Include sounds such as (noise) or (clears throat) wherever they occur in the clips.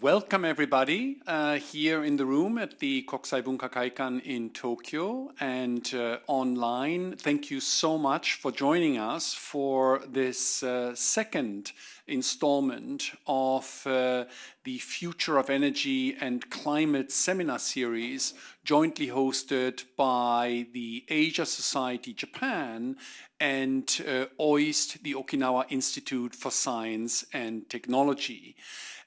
welcome everybody uh, here in the room at the Kokusai Bunkakaikan in Tokyo and uh, online. Thank you so much for joining us for this uh, second installment of uh, the Future of Energy and Climate Seminar Series jointly hosted by the Asia Society Japan and uh, OIST, the Okinawa Institute for Science and Technology.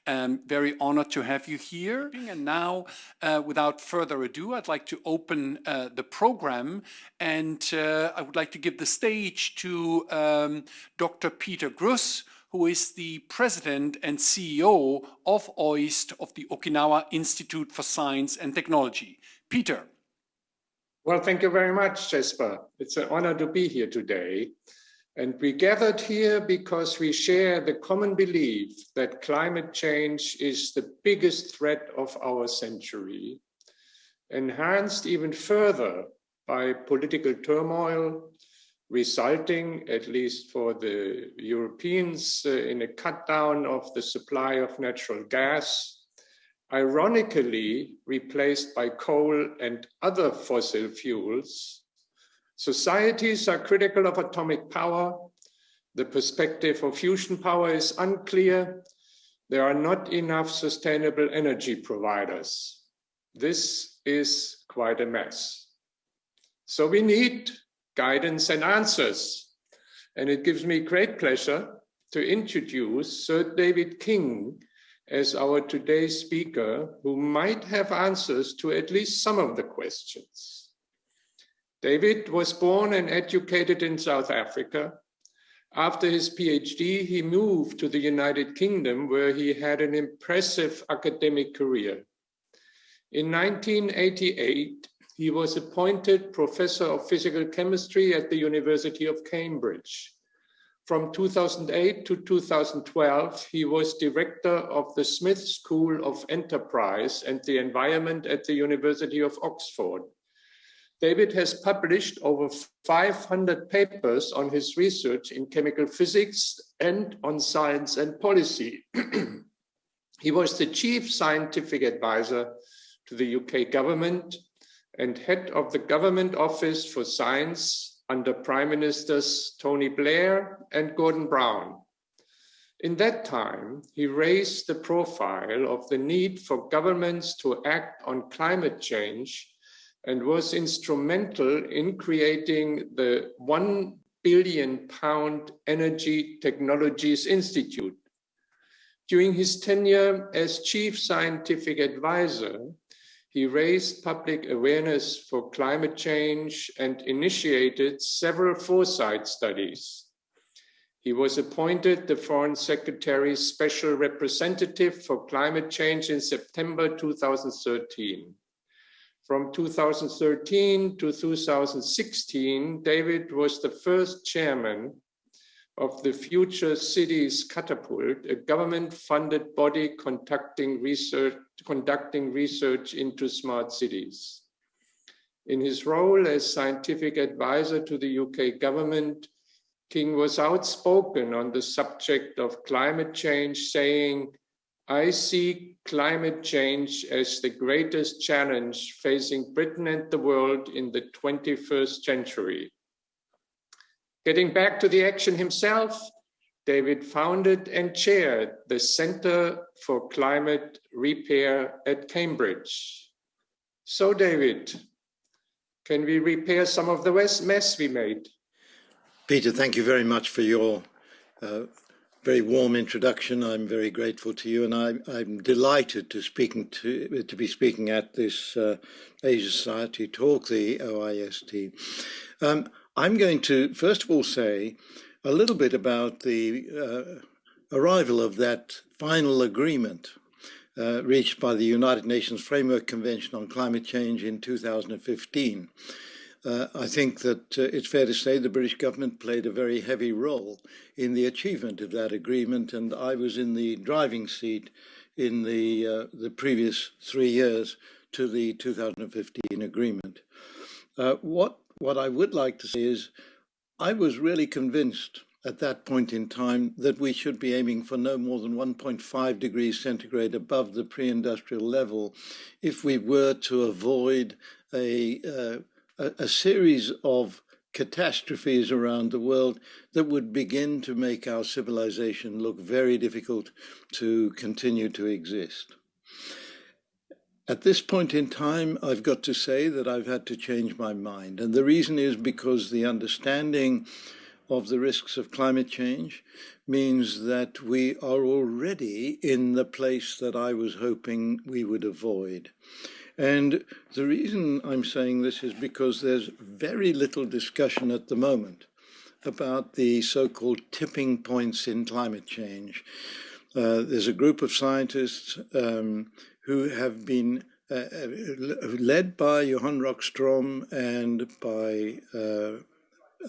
Um, very honored to have you here. And now, uh, without further ado, I'd like to open uh, the program and uh, I would like to give the stage to um, Dr. Peter Gruss, who is the president and CEO of OIST of the Okinawa Institute for Science and Technology. Peter. Well, thank you very much, Jesper. It's an honor to be here today. And we gathered here because we share the common belief that climate change is the biggest threat of our century, enhanced even further by political turmoil, resulting, at least for the Europeans, uh, in a cut down of the supply of natural gas, ironically replaced by coal and other fossil fuels Societies are critical of atomic power. The perspective of fusion power is unclear. There are not enough sustainable energy providers. This is quite a mess. So we need guidance and answers. And it gives me great pleasure to introduce Sir David King as our today's speaker, who might have answers to at least some of the questions. David was born and educated in South Africa. After his PhD, he moved to the United Kingdom, where he had an impressive academic career. In 1988, he was appointed professor of physical chemistry at the University of Cambridge. From 2008 to 2012, he was director of the Smith School of Enterprise and the Environment at the University of Oxford. David has published over 500 papers on his research in chemical physics and on science and policy. (clears throat) he was the chief scientific advisor to the UK government and head of the Government Office for Science under Prime Ministers Tony Blair and Gordon Brown. In that time, he raised the profile of the need for governments to act on climate change and was instrumental in creating the 1 billion pound Energy Technologies Institute. During his tenure as chief scientific advisor, he raised public awareness for climate change and initiated several foresight studies. He was appointed the Foreign Secretary's Special Representative for Climate Change in September 2013. From 2013 to 2016, David was the first chairman of the Future Cities Catapult, a government-funded body conducting research, conducting research into smart cities. In his role as scientific advisor to the UK government, King was outspoken on the subject of climate change, saying, I see climate change as the greatest challenge facing Britain and the world in the 21st century. Getting back to the action himself, David founded and chaired the Center for Climate Repair at Cambridge. So David, can we repair some of the mess we made? Peter, thank you very much for your uh, very warm introduction. I'm very grateful to you, and I'm, I'm delighted to speaking to to be speaking at this uh, Asia Society talk, the OIST. Um, I'm going to first of all say a little bit about the uh, arrival of that final agreement uh, reached by the United Nations Framework Convention on Climate Change in 2015. Uh, I think that uh, it's fair to say the British government played a very heavy role in the achievement of that agreement, and I was in the driving seat in the uh, the previous three years to the 2015 agreement. Uh, what what I would like to say is, I was really convinced at that point in time that we should be aiming for no more than 1.5 degrees centigrade above the pre-industrial level if we were to avoid a, uh, a, a series of catastrophes around the world that would begin to make our civilization look very difficult to continue to exist. At this point in time, I've got to say that I've had to change my mind. And the reason is because the understanding of the risks of climate change means that we are already in the place that I was hoping we would avoid. And the reason I'm saying this is because there's very little discussion at the moment about the so-called tipping points in climate change. Uh, there's a group of scientists um, who have been uh, uh led by Johan Rockström and by uh,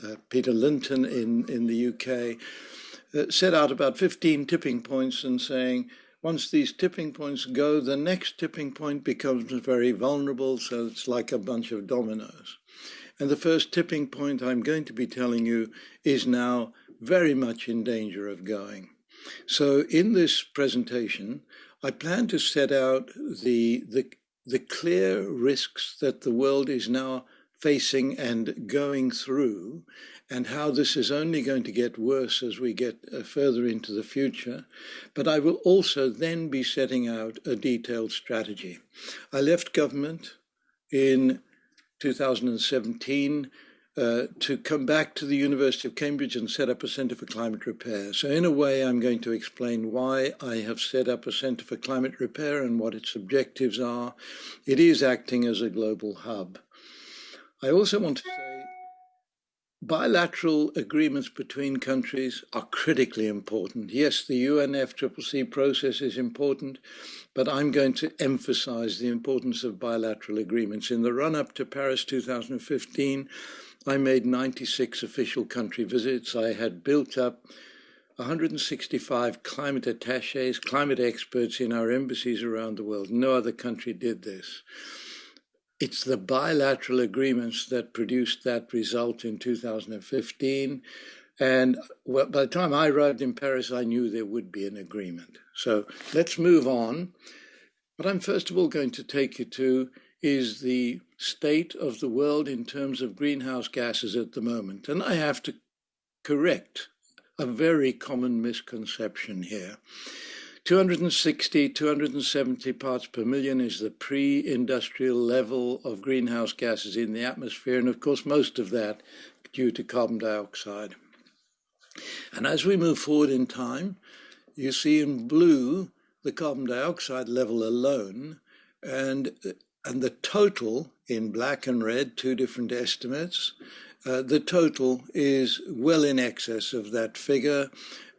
uh, Peter Lenton in, in the UK, uh, set out about 15 tipping points and saying, once these tipping points go, the next tipping point becomes very vulnerable, so it's like a bunch of dominoes. And the first tipping point I'm going to be telling you is now very much in danger of going. So in this presentation, I plan to set out the, the, the clear risks that the world is now facing and going through, and how this is only going to get worse as we get uh, further into the future. But I will also then be setting out a detailed strategy. I left government in 2017 uh, to come back to the University of Cambridge and set up a Centre for Climate Repair. So in a way, I'm going to explain why I have set up a Centre for Climate Repair and what its objectives are. It is acting as a global hub. I also want to say bilateral agreements between countries are critically important. Yes, the UNFCCC process is important, but I'm going to emphasize the importance of bilateral agreements. In the run up to Paris 2015, I made 96 official country visits. I had built up 165 climate attaches, climate experts in our embassies around the world. No other country did this. It's the bilateral agreements that produced that result in 2015. And well, by the time I arrived in Paris, I knew there would be an agreement. So let's move on. What I'm first of all going to take you to is the state of the world in terms of greenhouse gases at the moment. And I have to correct a very common misconception here. 260, 270 parts per million is the pre-industrial level of greenhouse gases in the atmosphere, and of course most of that due to carbon dioxide. And as we move forward in time, you see in blue the carbon dioxide level alone, and, and the total in black and red, two different estimates, uh, the total is well in excess of that figure.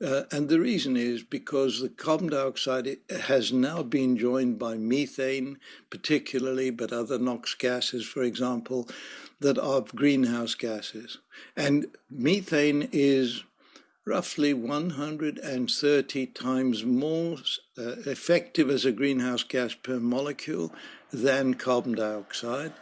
Uh, and the reason is because the carbon dioxide has now been joined by methane, particularly, but other NOx gases, for example, that are greenhouse gases. And methane is roughly 130 times more uh, effective as a greenhouse gas per molecule than carbon dioxide.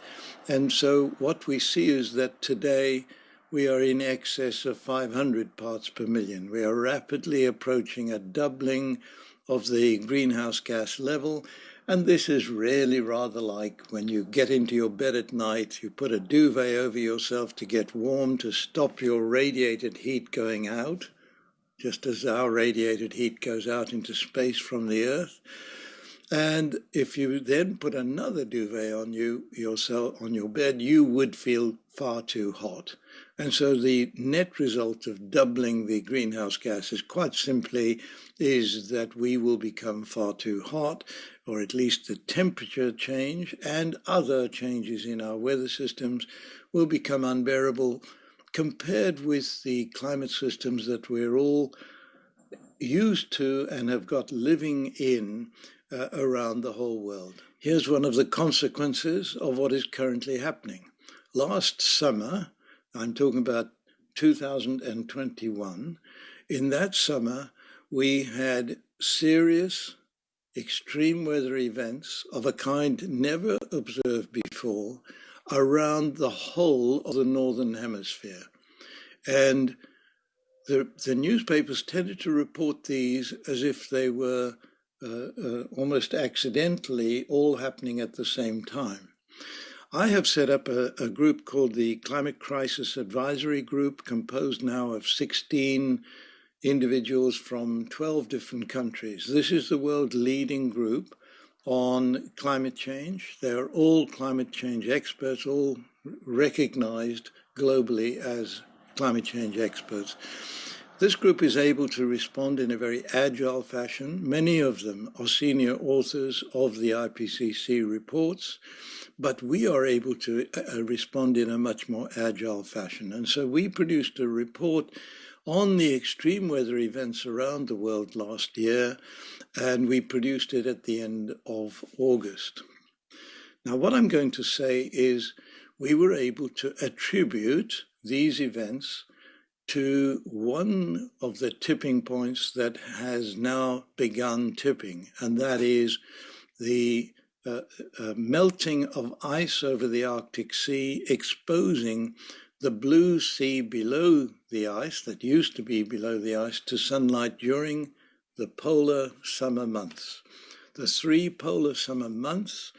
And so what we see is that today we are in excess of 500 parts per million. We are rapidly approaching a doubling of the greenhouse gas level. And this is really rather like when you get into your bed at night, you put a duvet over yourself to get warm, to stop your radiated heat going out, just as our radiated heat goes out into space from the Earth. And if you then put another duvet on you yourself on your bed, you would feel far too hot. And so the net result of doubling the greenhouse gases quite simply is that we will become far too hot, or at least the temperature change and other changes in our weather systems will become unbearable compared with the climate systems that we're all used to and have got living in uh, around the whole world. Here's one of the consequences of what is currently happening. Last summer, I'm talking about 2021. In that summer, we had serious extreme weather events of a kind never observed before around the whole of the Northern Hemisphere. And the, the newspapers tended to report these as if they were Uh, uh, almost accidentally all happening at the same time. I have set up a, a, group called the Climate Crisis Advisory Group, composed now of 16 individuals from 12 different countries. This is the world leading group on climate change. They are all climate change experts, all recognized globally as climate change experts. This group is able to respond in a very agile fashion. Many of them are senior authors of the IPCC reports, but we are able to uh, respond in a much more agile fashion. And so we produced a report on the extreme weather events around the world last year, and we produced it at the end of August. Now, what I'm going to say is we were able to attribute these events to one of the tipping points that has now begun tipping, and that is the uh, uh, melting of ice over the Arctic Sea, exposing the blue sea below the ice, that used to be below the ice, to sunlight during the polar summer months. The three polar summer months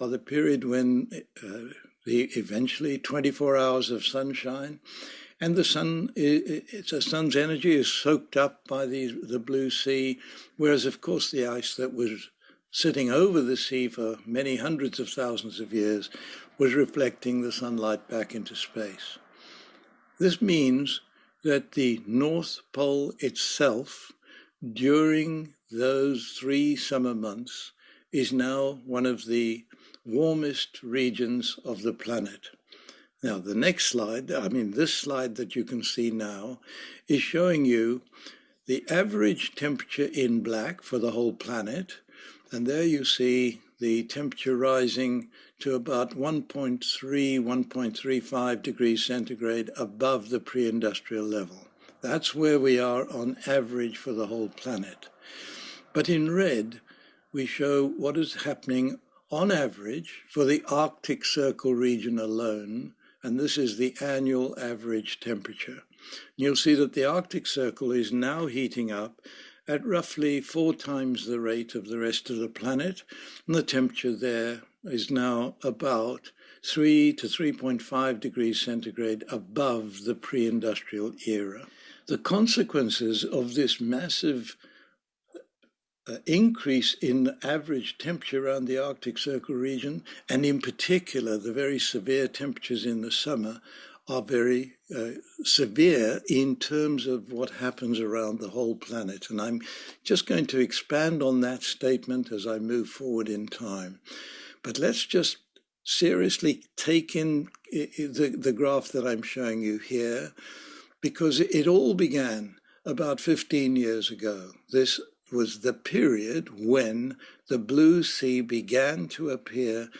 are the period when uh, the eventually 24 hours of sunshine and the sun, it's sun's energy is soaked up by the, the blue sea, whereas of course the ice that was sitting over the sea for many hundreds of thousands of years was reflecting the sunlight back into space. This means that the North Pole itself, during those three summer months, is now one of the warmest regions of the planet. Now, the next slide, I mean, this slide that you can see now, is showing you the average temperature in black for the whole planet. And there you see the temperature rising to about 1.3, 1.35 degrees centigrade above the pre-industrial level. That's where we are on average for the whole planet. But in red, we show what is happening on average for the Arctic Circle region alone and this is the annual average temperature. You'll see that the Arctic Circle is now heating up at roughly four times the rate of the rest of the planet, and the temperature there is now about 3 to 3.5 degrees centigrade above the pre-industrial era. The consequences of this massive increase in average temperature around the Arctic Circle region, and in particular, the very severe temperatures in the summer are very uh, severe in terms of what happens around the whole planet. And I'm just going to expand on that statement as I move forward in time. But let's just seriously take in the, the graph that I'm showing you here, because it all began about 15 years ago. This was the period when the blue sea began to appear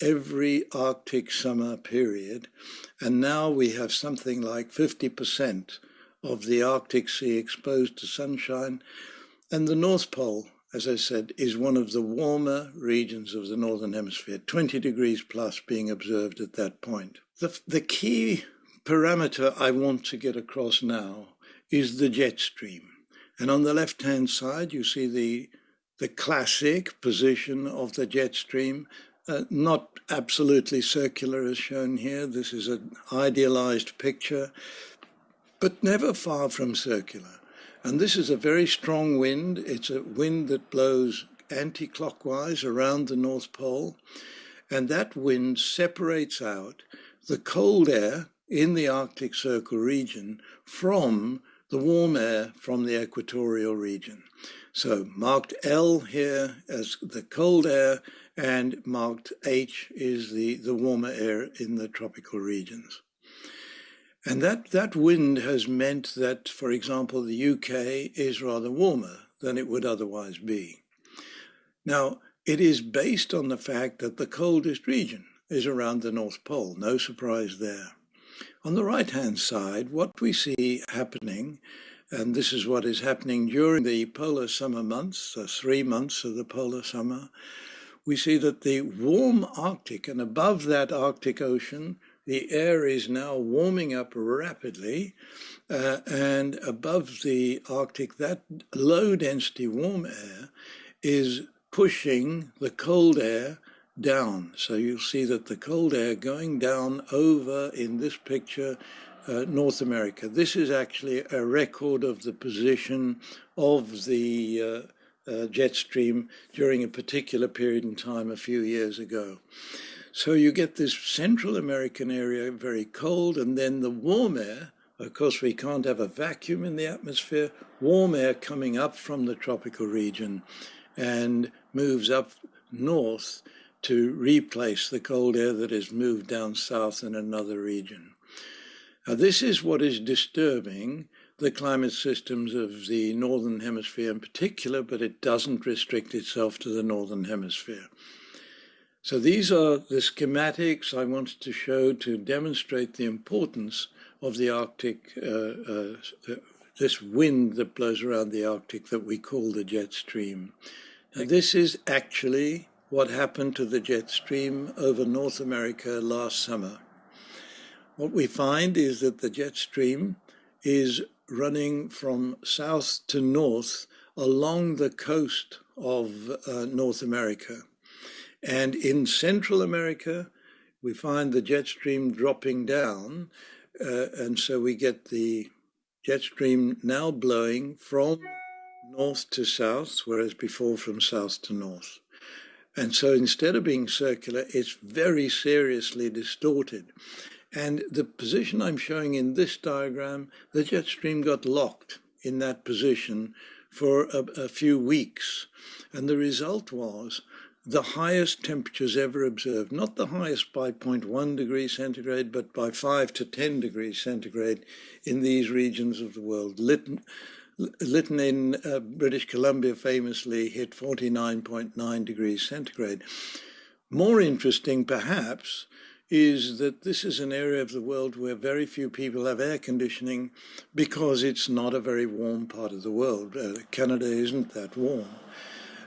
every Arctic summer period. And now we have something like 50% of the Arctic Sea exposed to sunshine. And the North Pole, as I said, is one of the warmer regions of the Northern Hemisphere, 20 degrees plus being observed at that point. The, the key parameter I want to get across now is the jet stream. And on the left-hand side, you see the, the classic position of the jet stream, uh, not absolutely circular as shown here. This is an idealized picture, but never far from circular. And this is a very strong wind. It's a wind that blows anti-clockwise around the North Pole. And that wind separates out the cold air in the Arctic Circle region from the warm air from the equatorial region. So marked L here as the cold air and marked H is the, the warmer air in the tropical regions. And that, that wind has meant that, for example, the UK is rather warmer than it would otherwise be. Now, it is based on the fact that the coldest region is around the North Pole, no surprise there. On the right-hand side, what we see happening, and this is what is happening during the polar summer months, the three months of the polar summer, we see that the warm Arctic and above that Arctic Ocean, the air is now warming up rapidly, uh, and above the Arctic, that low density warm air is pushing the cold air down. So you'll see that the cold air going down over in this picture uh, North America. This is actually a record of the position of the uh, uh, jet stream during a particular period in time a few years ago. So you get this Central American area very cold, and then the warm air. Of course, we can't have a vacuum in the atmosphere. Warm air coming up from the tropical region and moves up north to replace the cold air that has moved down south in another region. Now, this is what is disturbing the climate systems of the Northern Hemisphere in particular, but it doesn't restrict itself to the Northern Hemisphere. So these are the schematics I wanted to show to demonstrate the importance of the Arctic, uh, uh, uh, this wind that blows around the Arctic that we call the jet stream. Now, this is actually what happened to the jet stream over North America last summer. What we find is that the jet stream is running from south to north along the coast of uh, North America. And in Central America, we find the jet stream dropping down. Uh, and so we get the jet stream now blowing from north to south, whereas before from south to north. And so instead of being circular, it's very seriously distorted. And the position I'm showing in this diagram, the jet stream got locked in that position for a, a few weeks. And the result was the highest temperatures ever observed, not the highest by 0.1 degrees centigrade, but by 5 to 10 degrees centigrade in these regions of the world. Lytton, Lytton in uh, British Columbia famously hit 49.9 degrees centigrade. More interesting, perhaps, is that this is an area of the world where very few people have air conditioning because it's not a very warm part of the world. Uh, Canada isn't that warm.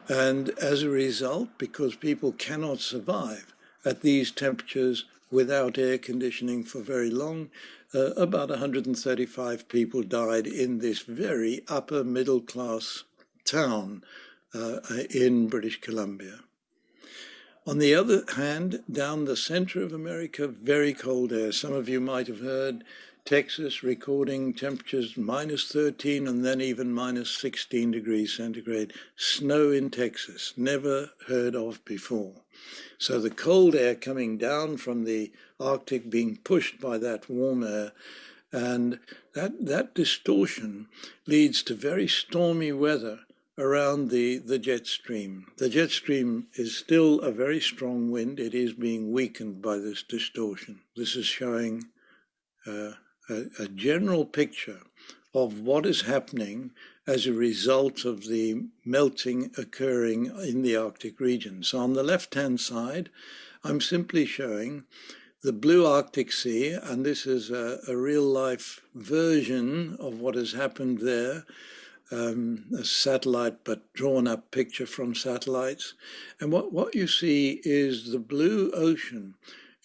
And as a result, because people cannot survive at these temperatures without air conditioning for very long, uh, about 135 people died in this very upper middle class town uh, in British Columbia. On the other hand, down the center of America, very cold air. Some of you might have heard Texas recording temperatures minus 13 and then even minus 16 degrees centigrade. Snow in Texas, never heard of before. So the cold air coming down from the Arctic being pushed by that warm air and that, that distortion leads to very stormy weather around the, the jet stream. The jet stream is still a very strong wind. It is being weakened by this distortion. This is showing uh, a, a general picture of what is happening as a result of the melting occurring in the Arctic region. So on the left-hand side, I'm simply showing the blue Arctic Sea, and this is a, a real-life version of what has happened there um, a satellite but drawn up picture from satellites. And what, what you see is the blue ocean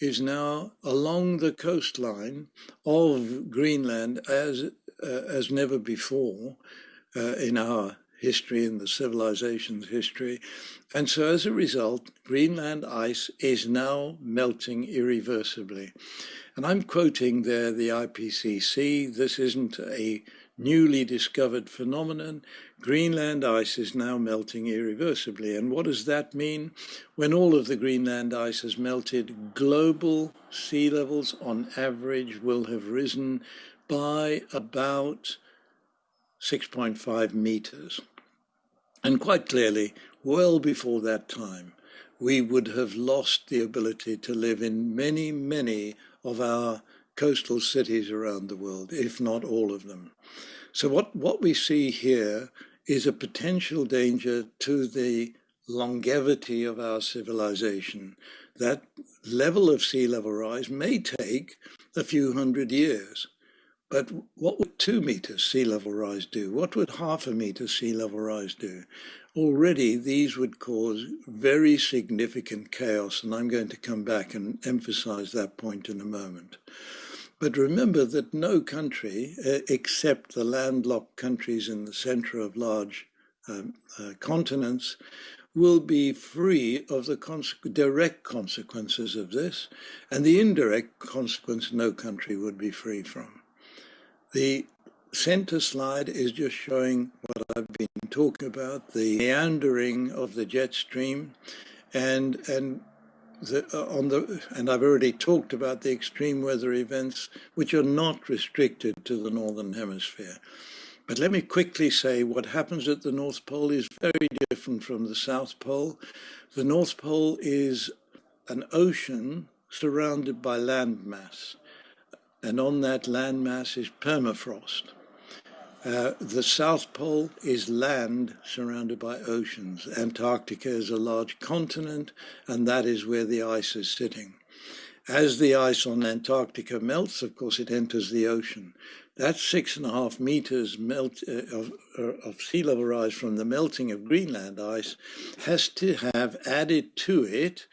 is now along the coastline of Greenland as, uh, as never before uh, in our history, in the civilization's history. And so as a result, Greenland ice is now melting irreversibly. And I'm quoting there the IPCC. This isn't a newly discovered phenomenon. Greenland ice is now melting irreversibly. And what does that mean? When all of the Greenland ice has melted, global sea levels on average will have risen by about 6.5 meters. And quite clearly, well before that time, we would have lost the ability to live in many, many of our coastal cities around the world, if not all of them. So what, what we see here is a potential danger to the longevity of our civilization. That level of sea level rise may take a few hundred years, But what would two meters sea level rise do? What would half a meter sea level rise do? Already these would cause very significant chaos, and I'm going to come back and emphasize that point in a moment. But remember that no country, uh, except the landlocked countries in the center of large um, uh, continents, will be free of the cons direct consequences of this, and the indirect consequence no country would be free from. The center slide is just showing what I've been talking about, the meandering of the jet stream, and and the, uh, on the and I've already talked about the extreme weather events, which are not restricted to the northern hemisphere. But let me quickly say what happens at the North Pole is very different from the South Pole. The North Pole is an ocean surrounded by landmass, and on that landmass is permafrost. Uh, the South Pole is land surrounded by oceans. Antarctica is a large continent, and that is where the ice is sitting. As the ice on Antarctica melts, of course, it enters the ocean. That six and a half meters melt uh, of, uh, of sea level rise from the melting of Greenland ice has to have added to it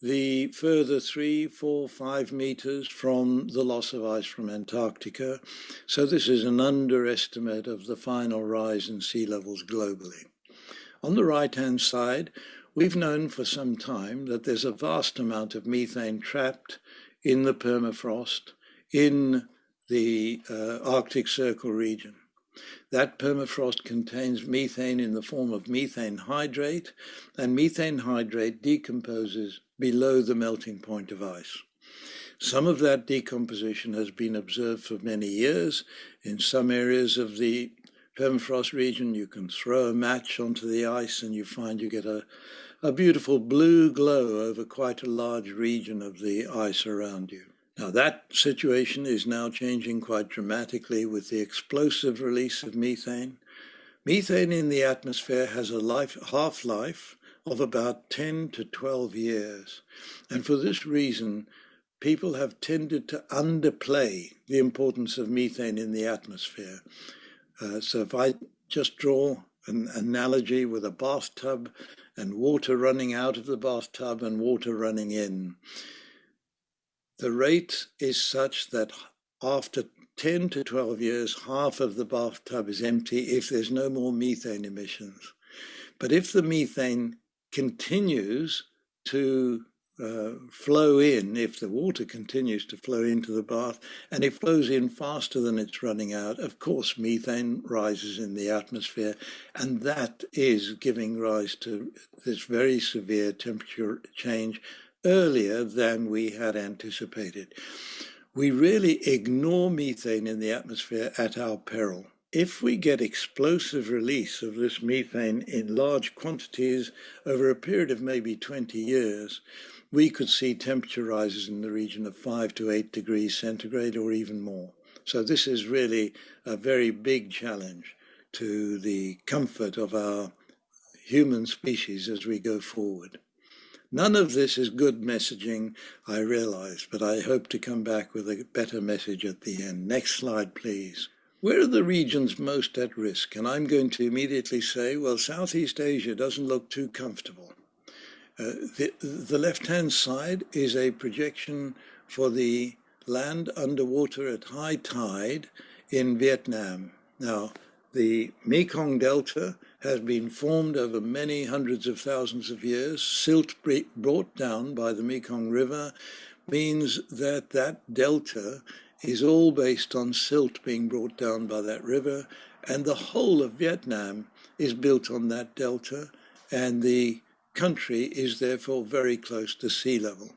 the further three, four, five meters from the loss of ice from Antarctica. So this is an underestimate of the final rise in sea levels globally. On the right-hand side, we've known for some time that there's a vast amount of methane trapped in the permafrost in the uh, Arctic Circle region. That permafrost contains methane in the form of methane hydrate, and methane hydrate decomposes below the melting point of ice. Some of that decomposition has been observed for many years. In some areas of the permafrost region, you can throw a match onto the ice and you find you get a, a beautiful blue glow over quite a large region of the ice around you. Now, that situation is now changing quite dramatically with the explosive release of methane. Methane in the atmosphere has a life, half-life of about 10 to 12 years. And for this reason, people have tended to underplay the importance of methane in the atmosphere. Uh, so if I just draw an analogy with a bathtub and water running out of the bathtub and water running in, the rate is such that after 10 to 12 years, half of the bathtub is empty if there's no more methane emissions. But if the methane continues to uh, flow in, if the water continues to flow into the bath, and it flows in faster than it's running out, of course, methane rises in the atmosphere, and that is giving rise to this very severe temperature change earlier than we had anticipated. We really ignore methane in the atmosphere at our peril. If we get explosive release of this methane in large quantities over a period of maybe 20 years, we could see temperature rises in the region of 5 to 8 degrees centigrade or even more. So this is really a very big challenge to the comfort of our human species as we go forward. None of this is good messaging, I realize, but I hope to come back with a better message at the end. Next slide, please. Where are the regions most at risk? And I'm going to immediately say, well, Southeast Asia doesn't look too comfortable. Uh, the, the left-hand side is a projection for the land underwater at high tide in Vietnam. Now, the Mekong Delta has been formed over many hundreds of thousands of years. Silt brought down by the Mekong River means that that delta is all based on silt being brought down by that river, and the whole of Vietnam is built on that delta, and the country is therefore very close to sea level.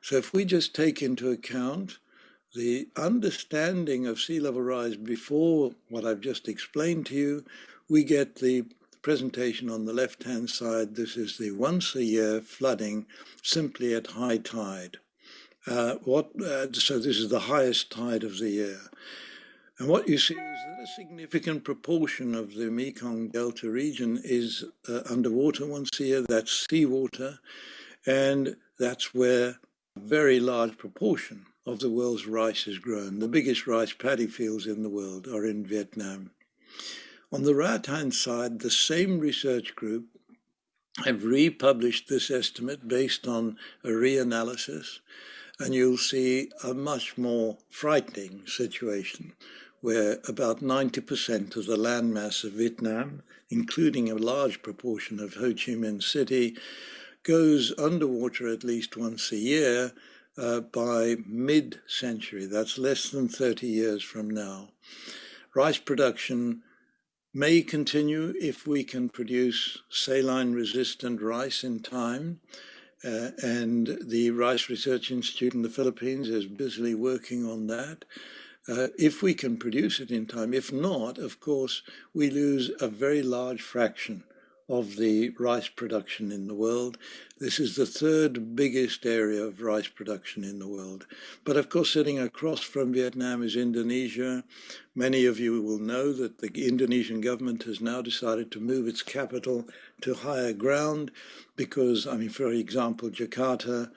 So if we just take into account the understanding of sea level rise before what I've just explained to you, we get the presentation on the left-hand side. This is the once a year flooding simply at high tide. Uh, what, uh, so this is the highest tide of the year. And what you see is that a significant proportion of the Mekong Delta region is uh, underwater once a year, that's seawater, and that's where a very large proportion of the world's rice is grown. The biggest rice paddy fields in the world are in Vietnam. On the right-hand side, the same research group have republished this estimate based on a reanalysis, and you'll see a much more frightening situation where about 90% of the landmass of Vietnam, including a large proportion of Ho Chi Minh City, goes underwater at least once a year uh, by mid-century. That's less than 30 years from now. Rice production may continue if we can produce saline-resistant rice in time. Uh, and the Rice Research Institute in the Philippines is busily working on that. Uh, if we can produce it in time, if not, of course, we lose a very large fraction of the rice production in the world. This is the third biggest area of rice production in the world. But of course, sitting across from Vietnam is Indonesia. Many of you will know that the Indonesian government has now decided to move its capital to higher ground because, I mean, for example, Jakarta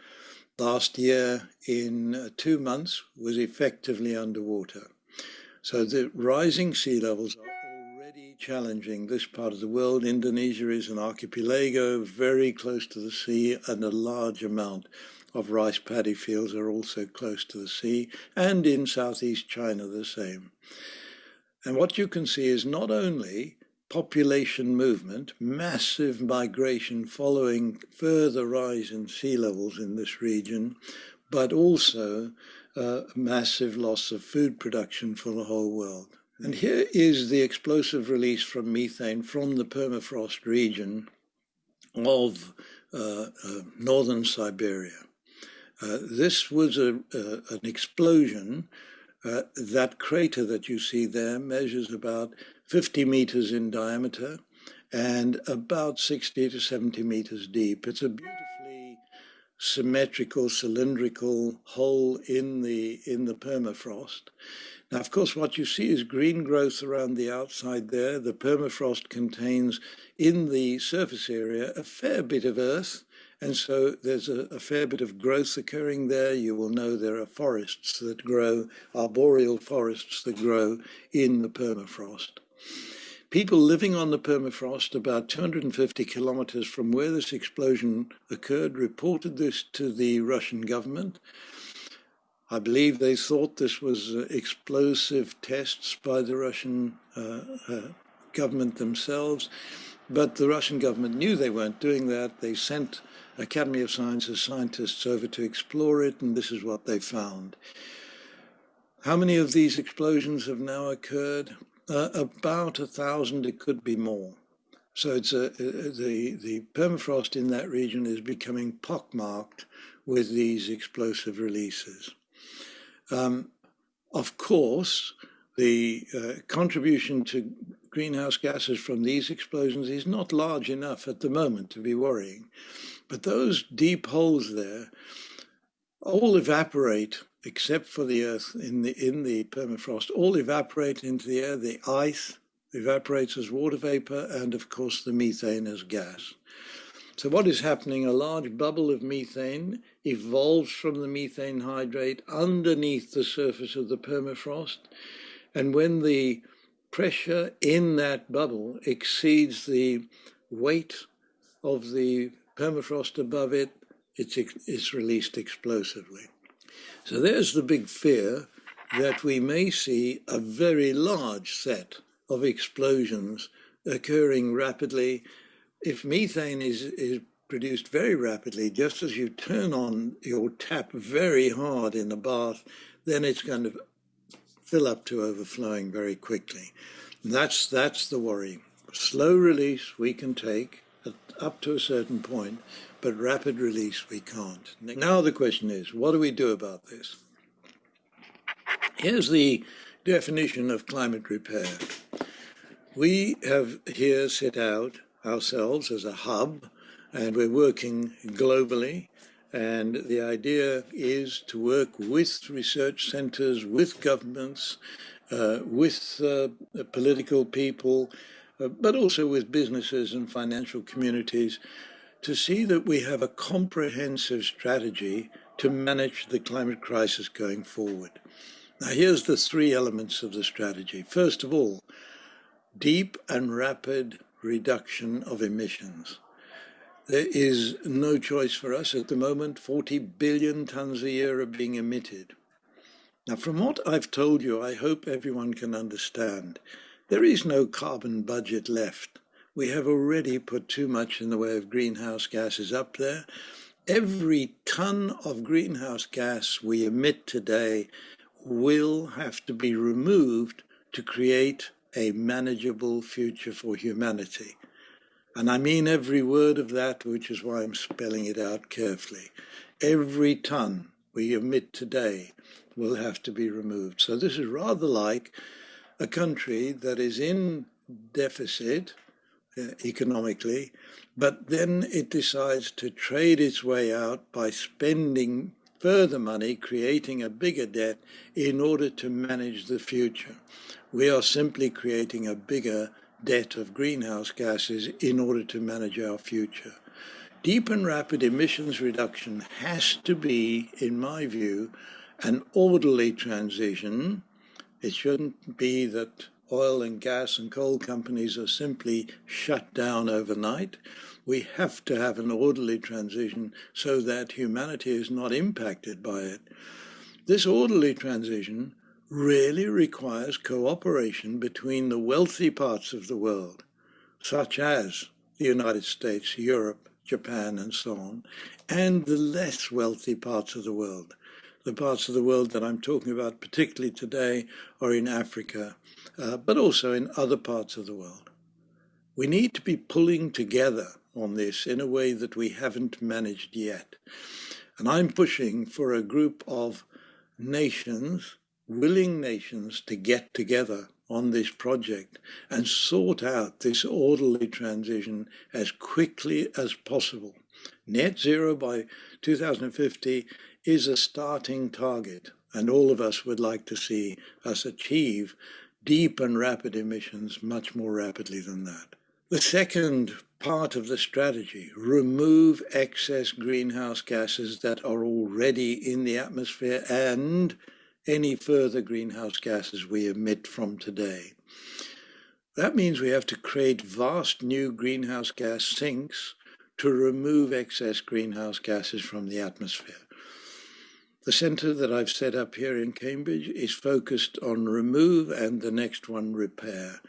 last year in uh, two months was effectively underwater. So the rising sea levels are challenging this part of the world. Indonesia is an archipelago very close to the sea, and a large amount of rice paddy fields are also close to the sea, and in southeast China the same. And what you can see is not only population movement, massive migration following further rise in sea levels in this region, but also uh, massive loss of food production for the whole world. And here is the explosive release from methane from the permafrost region of uh, uh, northern Siberia. Uh, this was a, an explosion. Uh, that crater that you see there measures about 50 meters in diameter and about 60 to 70 meters deep. It's a beautifully symmetrical, cylindrical hole in the in the permafrost. Now, of course, what you see is green growth around the outside there. The permafrost contains in the surface area a fair bit of earth, and so there's a, a, fair bit of growth occurring there. You will know there are forests that grow, arboreal forests that grow in the permafrost. People living on the permafrost about 250 kilometers from where this explosion occurred reported this to the Russian government. I believe they thought this was uh, explosive tests by the Russian uh, uh, government themselves, but the Russian government knew they weren't doing that. They sent Academy of Sciences scientists over to explore it, and this is what they found. How many of these explosions have now occurred? Uh, about a thousand, it could be more. So it's a, the, the permafrost in that region is becoming pockmarked with these explosive releases. Um, of course, the uh, contribution to greenhouse gases from these explosions is not large enough at the moment to be worrying. But those deep holes there all evaporate except for the earth in the in the permafrost all evaporate into the air the ice evaporates as water vapor and of course the methane as gas so what is happening? A large bubble of methane evolves from the methane hydrate underneath the surface of the permafrost. And when the pressure in that bubble exceeds the weight of the permafrost above it, it's, it's released explosively. So there's the big fear that we may see a very large set of explosions occurring rapidly if methane is, is produced very rapidly, just as you turn on your tap very hard in the bath, then it's going to fill up to overflowing very quickly. That's, that's the worry. Slow release we can take up to a certain point, but rapid release we can't. Now the question is, what do we do about this? Here's the definition of climate repair. We have here set out ourselves as a hub, and we're working globally. And the idea is to work with research centers, with governments, uh, with uh, political people, uh, but also with businesses and financial communities to see that we have a comprehensive strategy to manage the climate crisis going forward. Now, here's the three elements of the strategy. First of all, deep and rapid reduction of emissions. There is no choice for us at the moment. 40 billion tons a year are being emitted. Now, from what I've told you, I hope everyone can understand. There is no carbon budget left. We have already put too much in the way of greenhouse gases up there. Every ton of greenhouse gas we emit today will have to be removed to create a manageable future for humanity. And I mean every word of that, which is why I'm spelling it out carefully. Every ton we emit today will have to be removed. So this is rather like a country that is in deficit uh, economically, but then it decides to trade its way out by spending further money, creating a bigger debt in order to manage the future. We are simply creating a bigger debt of greenhouse gases in order to manage our future. Deep and rapid emissions reduction has to be, in my view, an orderly transition. It shouldn't be that oil and gas and coal companies are simply shut down overnight. We have to have an orderly transition so that humanity is not impacted by it. This orderly transition really requires cooperation between the wealthy parts of the world, such as the United States, Europe, Japan, and so on, and the less wealthy parts of the world, the parts of the world that I'm talking about, particularly today, are in Africa, uh, but also in other parts of the world. We need to be pulling together on this in a way that we haven't managed yet. And I'm pushing for a group of nations, willing nations, to get together on this project and sort out this orderly transition as quickly as possible. Net zero by 2050 is a starting target, and all of us would like to see us achieve deep and rapid emissions much more rapidly than that. The second part of the strategy, remove excess greenhouse gases that are already in the atmosphere and any further greenhouse gases we emit from today. That means we have to create vast new greenhouse gas sinks to remove excess greenhouse gases from the atmosphere. The centre that I've set up here in Cambridge is focused on remove and the next one repair.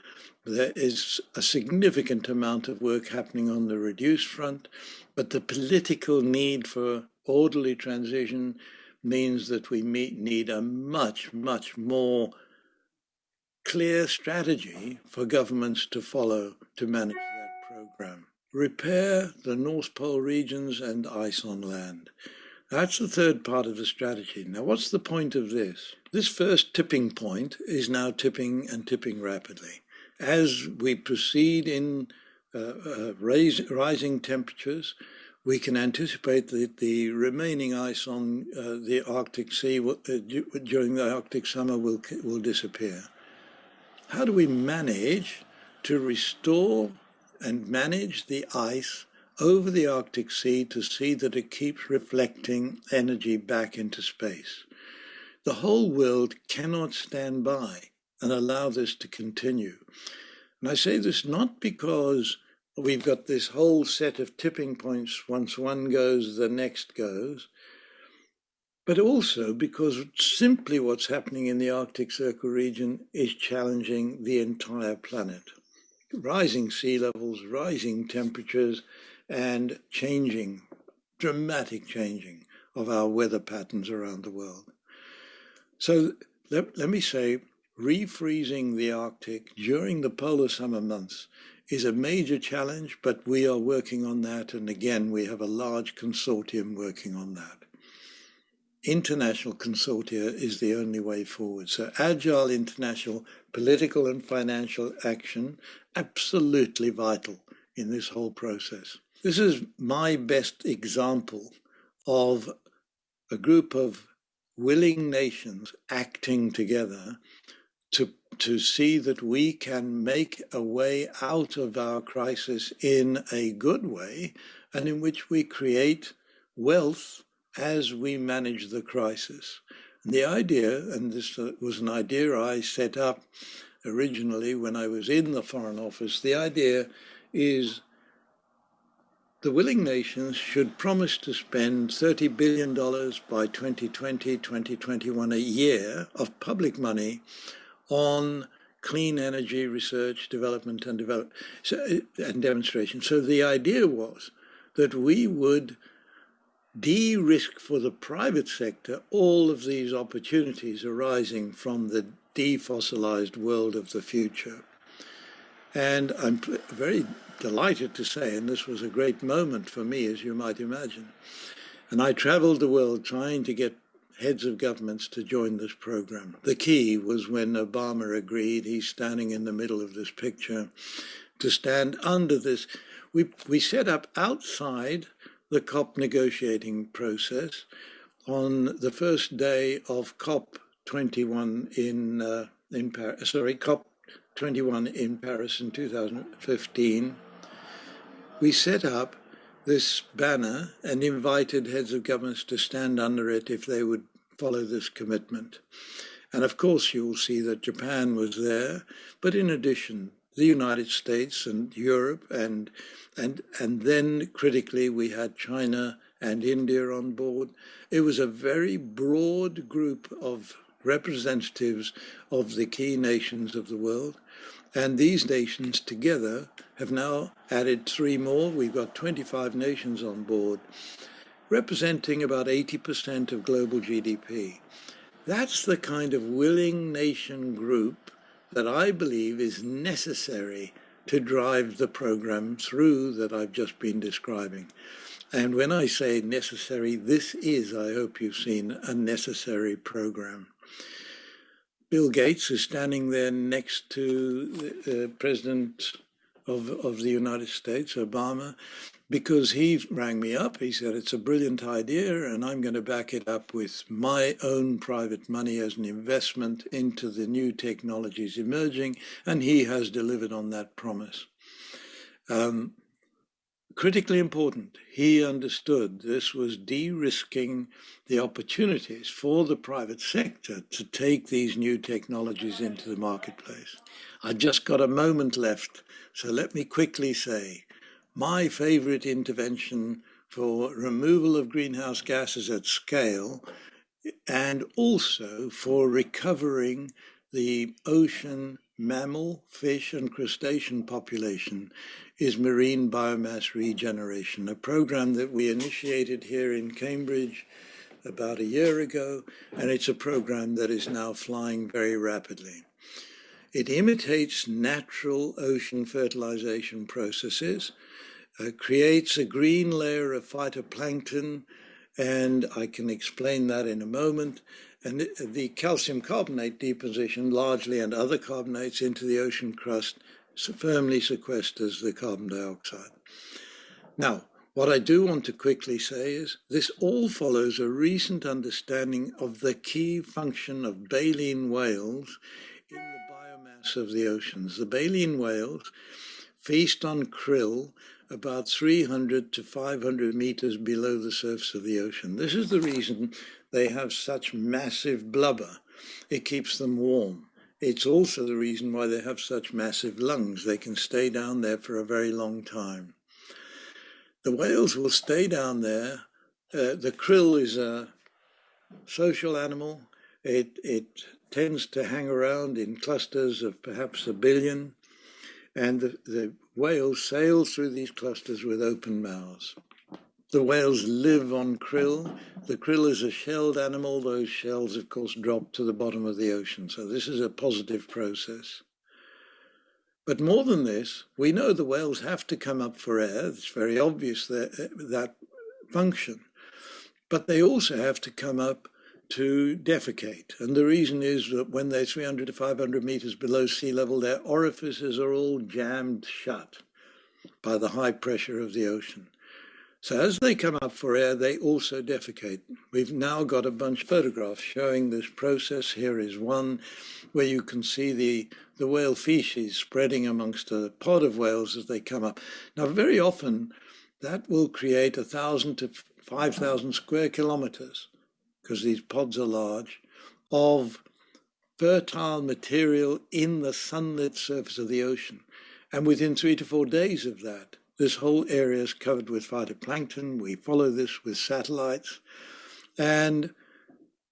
There is a significant amount of work happening on the reduce front, but the political need for orderly transition means that we need a much, much more clear strategy for governments to follow to manage that program. Repair the North Pole regions and ice on land. That's the third part of the strategy. Now, what's the point of this? This first tipping point is now tipping and tipping rapidly. As we proceed in uh, uh, raise, rising temperatures, we can anticipate that the remaining ice on uh, the Arctic Sea uh, during the Arctic summer will, will disappear. How do we manage to restore and manage the ice over the Arctic Sea to see that it keeps reflecting energy back into space. The whole world cannot stand by and allow this to continue. And I say this not because we've got this whole set of tipping points, once one goes, the next goes, but also because simply what's happening in the Arctic Circle region is challenging the entire planet. Rising sea levels, rising temperatures, and changing, dramatic changing of our weather patterns around the world. So let, let me say, refreezing the Arctic during the polar summer months is a major challenge, but we are working on that. And again, we have a large consortium working on that. International consortia is the only way forward. So agile international political and financial action, absolutely vital in this whole process. This is my best example of a group of willing nations acting together to, to see that we can make a way out of our crisis in a good way and in which we create wealth as we manage the crisis. And the idea, and this was an idea I set up originally when I was in the Foreign Office, the idea is the willing nations should promise to spend $30 billion by 2020, 2021 a year of public money on clean energy research, development and develop so, uh, and demonstration. So the idea was that we would de-risk for the private sector all of these opportunities arising from the defossilized world of the future. And I'm very delighted to say, and this was a great moment for me, as you might imagine. And I traveled the world trying to get heads of governments to join this program. The key was when Obama agreed, he's standing in the middle of this picture, to stand under this. We, we set up outside the COP negotiating process on the first day of COP 21 in, uh, in Paris, sorry, COP 21 in Paris in 2015, we set up this banner and invited heads of governments to stand under it if they would follow this commitment. And of course, you will see that Japan was there, but in addition, the United States and Europe, and and and then critically we had China and India on board. It was a very broad group of representatives of the key nations of the world. And these nations together have now added three more. We've got 25 nations on board, representing about 80% of global GDP. That's the kind of willing nation group that I believe is necessary to drive the program through that I've just been describing. And when I say necessary, this is, I hope you've seen, a necessary program. Bill Gates is standing there next to the uh, President of, of the United States, Obama, because he rang me up. He said, It's a brilliant idea, and I'm going to back it up with my own private money as an investment into the new technologies emerging. And he has delivered on that promise. Um, critically important, he understood this was de risking the opportunities for the private sector to take these new technologies into the marketplace. I've just got a moment left, so let me quickly say my favorite intervention for removal of greenhouse gases at scale and also for recovering the ocean mammal, fish and crustacean population is marine biomass regeneration, a program that we initiated here in Cambridge about a year ago, and it's a program that is now flying very rapidly. It imitates natural ocean fertilization processes, uh, creates a green layer of phytoplankton, and I can explain that in a moment. And the calcium carbonate deposition, largely, and other carbonates into the ocean crust firmly sequesters the carbon dioxide. Now, what I do want to quickly say is this all follows a recent understanding of the key function of baleen whales in the biomass of the oceans. The baleen whales feast on krill about 300 to 500 meters below the surface of the ocean. This is the reason they have such massive blubber. It keeps them warm. It's also the reason why they have such massive lungs. They can stay down there for a very long time. The whales will stay down there. Uh, the krill is a social animal. It, it tends to hang around in clusters of perhaps a billion and the, the whales sail through these clusters with open mouths. The whales live on krill. The krill is a shelled animal. Those shells, of course, drop to the bottom of the ocean. So this is a positive process. But more than this, we know the whales have to come up for air. It's very obvious that, that function. But they also have to come up to defecate. And the reason is that when they're 300 to 500 meters below sea level, their orifices are all jammed shut by the high pressure of the ocean. So as they come up for air, they also defecate. We've now got a bunch of photographs showing this process. Here is one where you can see the, the whale feces spreading amongst a pod of whales as they come up. Now, very often that will create a thousand to 5,000 square kilometers, because these pods are large, of fertile material in the sunlit surface of the ocean. And within three to four days of that, this whole area is covered with phytoplankton. We follow this with satellites. And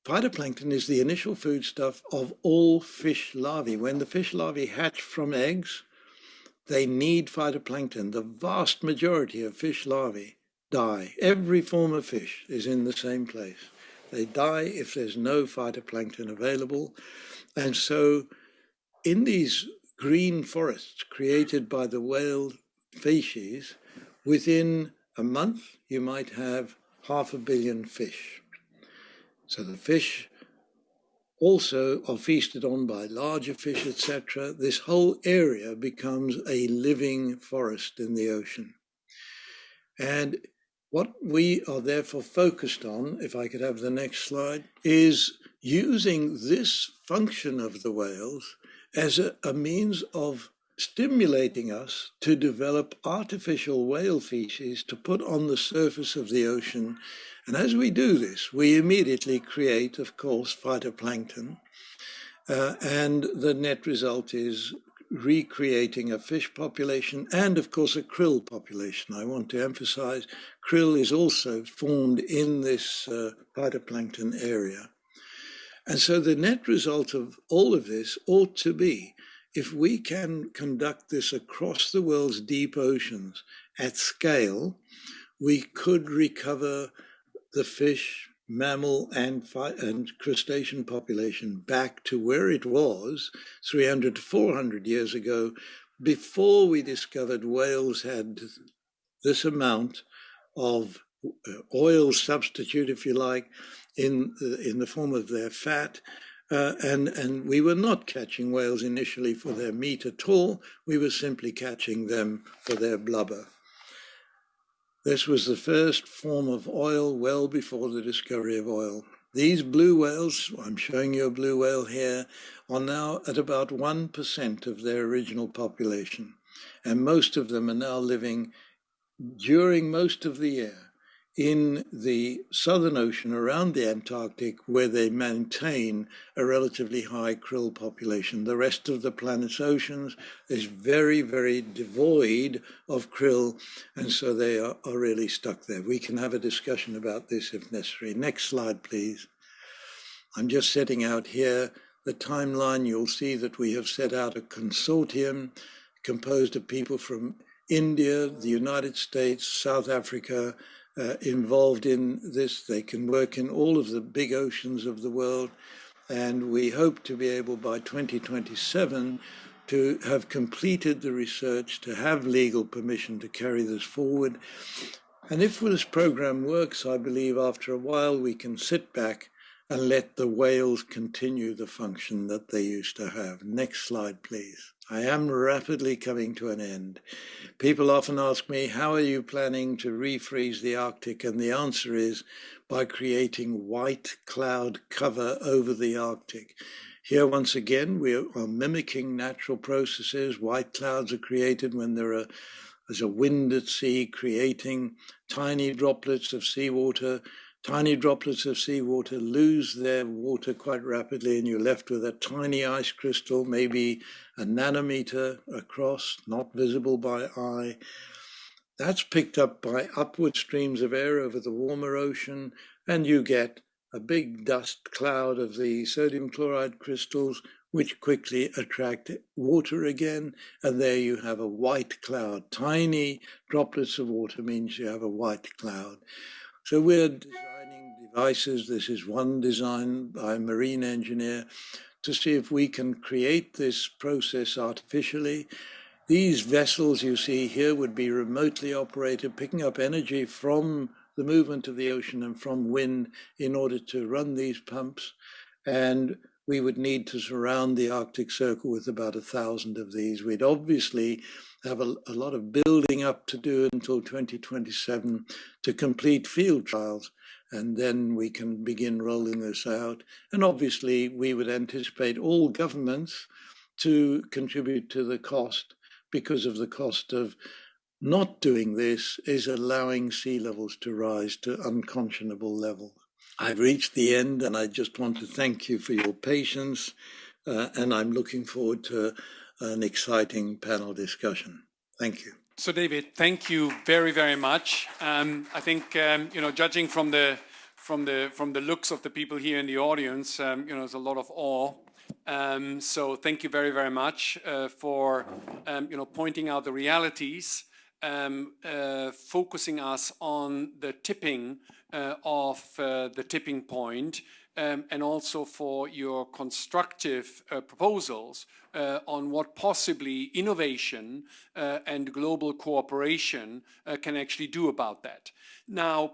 phytoplankton is the initial foodstuff of all fish larvae. When the fish larvae hatch from eggs, they need phytoplankton. The vast majority of fish larvae die. Every form of fish is in the same place. They die if there's no phytoplankton available. And so in these green forests created by the whale species, within a month you might have half a billion fish. So the fish also are feasted on by larger fish, etc. This whole area becomes a living forest in the ocean. And what we are therefore focused on, if I could have the next slide, is using this function of the whales as a, a means of stimulating us to develop artificial whale feces to put on the surface of the ocean. And as we do this, we immediately create, of course, phytoplankton. Uh, and the net result is recreating a fish population and, of course, a krill population. I want to emphasize krill is also formed in this uh, phytoplankton area. And so the net result of all of this ought to be if we can conduct this across the world's deep oceans at scale, we could recover the fish, mammal and, and crustacean population back to where it was 300 to 400 years ago before we discovered whales had this amount of uh, oil substitute, if you like, in in the form of their fat. Uh, and, and we were not catching whales initially for their meat at all. We were simply catching them for their blubber. This was the first form of oil well before the discovery of oil. These blue whales, I'm showing you a blue whale here, are now at about 1% of their original population. And most of them are now living during most of the year in the Southern Ocean around the Antarctic, where they maintain a relatively high krill population. The rest of the planet's oceans is very, very devoid of krill, and so they are, are really stuck there. We can have a discussion about this if necessary. Next slide, please. I'm just setting out here the timeline. You'll see that we have set out a consortium composed of people from India, the United States, South Africa, uh, involved in this. They can work in all of the big oceans of the world. And we hope to be able by 2027 to have completed the research, to have legal permission to carry this forward. And if this program works, I believe after a while we can sit back and let the whales continue the function that they used to have. Next slide, please. I am rapidly coming to an end. People often ask me, how are you planning to refreeze the Arctic? And the answer is by creating white cloud cover over the Arctic. Here, once again, we are mimicking natural processes. White clouds are created when there are there's a wind at sea creating tiny droplets of seawater tiny droplets of seawater lose their water quite rapidly, and you're left with a tiny ice crystal, maybe a nanometer across, not visible by eye. That's picked up by upward streams of air over the warmer ocean, and you get a big dust cloud of the sodium chloride crystals, which quickly attract water again. And there you have a white cloud. Tiny droplets of water means you have a white cloud. So we're devices. This is one design by a marine engineer to see if we can create this process artificially. These vessels you see here would be remotely operated, picking up energy from the movement of the ocean and from wind in order to run these pumps. And we would need to surround the Arctic Circle with about a thousand of these. We'd obviously have a, a lot of building up to do until 2027 to complete field trials and then we can begin rolling this out. And obviously, we would anticipate all governments to contribute to the cost because of the cost of Not doing this is allowing sea levels to rise to unconscionable levels. I've reached the end and I just want to thank you for your patience uh, and I'm looking forward to an exciting panel discussion. Thank you. So David, thank you very, very much. Um, I think, um, you know, judging from the, from, the, from the looks of the people here in the audience, um, you know, there's a lot of awe um, so thank you very, very much uh, for um, you know pointing out the realities um, uh, focusing us on the tipping uh, of uh, the tipping point, um, and also for your constructive uh, proposals uh, on what possibly innovation uh, and global cooperation can actually do about that. Now,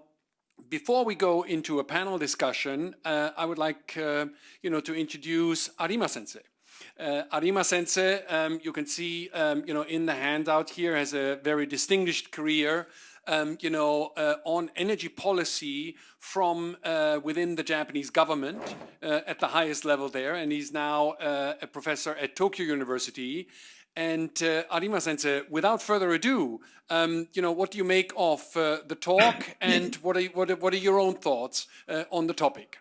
before we go into a panel discussion, I would like you know, to introduce Arima Sensei. Uh, Arima Sensei, um, you can see, um, you know, in the handout here, has a very distinguished career, um, you know, uh, on energy policy from uh, within the Japanese government uh, at the highest level there, and he's now uh, a professor at Tokyo University. And uh, Arima Sensei, without further ado, um, you know, what do you make of the talk, (coughs) and what are what are, what are your own thoughts on the topic?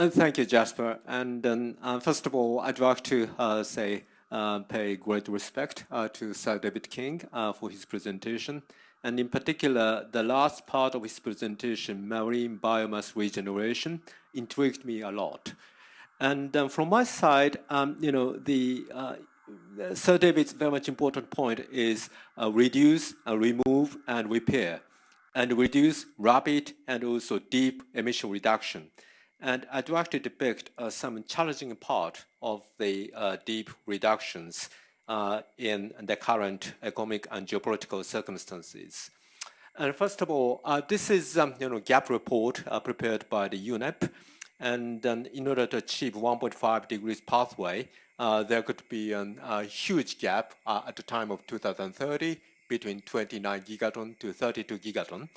And thank you, Jasper. And um, uh, first of all, I'd like to uh, say, uh, pay great respect uh, to Sir David King uh, for his presentation. And in particular, the last part of his presentation, marine biomass regeneration, intrigued me a lot. And um, from my side, um, you know, the uh, Sir David's very much important point is reduce, remove, and repair, and reduce rapid and also deep emission reduction. And I'd like to depict uh, some challenging part of the uh, deep reductions uh, in the current economic and geopolitical circumstances. And first of all, uh, this is um, you know gap report uh, prepared by the UNEP, and um, in order to achieve 1.5 degrees pathway, uh, there could be an, a huge gap at the time of 2030 between 29 gigaton to 32 gigaton.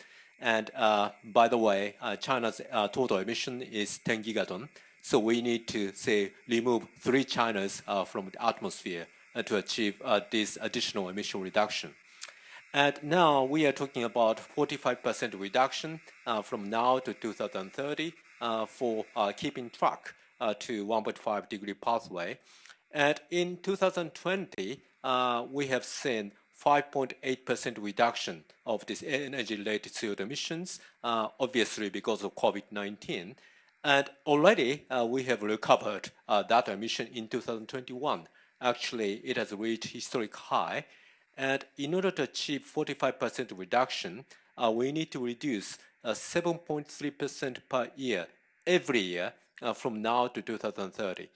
And uh, by the way, uh, China's uh, total emission is 10 gigaton. So we need to say remove three Chinas uh, from the atmosphere uh, to achieve uh, this additional emission reduction. And now we are talking about 45% reduction from now to 2030 for keeping track to 1.5 degree pathway. And in 2020, we have seen 5.8% reduction of this energy-related CO2 emissions, uh, obviously because of COVID-19. And already uh, we have recovered uh, that emission in 2021. Actually, it has reached historic high. And in order to achieve 45% reduction, uh, we need to reduce 7.3% uh, per year, every year, uh, from now to 2030.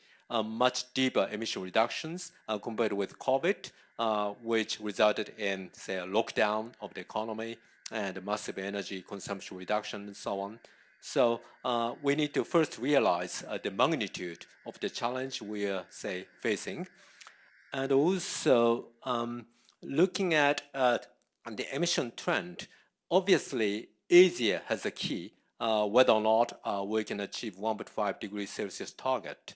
much deeper emission reductions compared with COVID, uh, which resulted in, say, a lockdown of the economy and massive energy consumption reduction and so on. So uh, we need to first realize uh, the magnitude of the challenge we are, say, facing. And also um, looking at uh, the emission trend, obviously Asia has a key uh, whether or not uh, we can achieve 1.5 degrees Celsius target.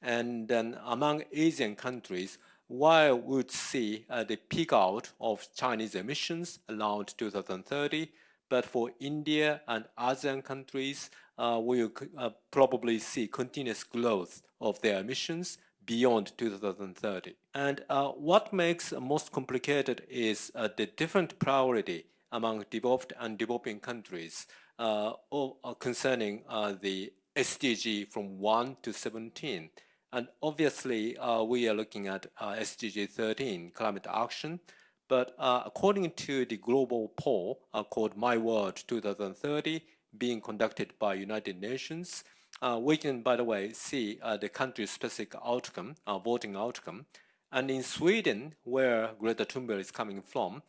And then among Asian countries, while we would see uh, the peak out of Chinese emissions around 2030, but for India and ASEAN countries, uh, we will uh, probably see continuous growth of their emissions beyond 2030. And uh, what makes most complicated is uh, the different priority among developed and developing countries uh, concerning the SDG from 1 to 17. And obviously, uh, we are looking at uh, SDG 13, climate action. But uh, according to the global poll uh, called My World 2030, being conducted by United Nations, uh, we can, by the way, see uh, the country-specific outcome, voting outcome. And in Sweden, where Greta Thunberg is coming from,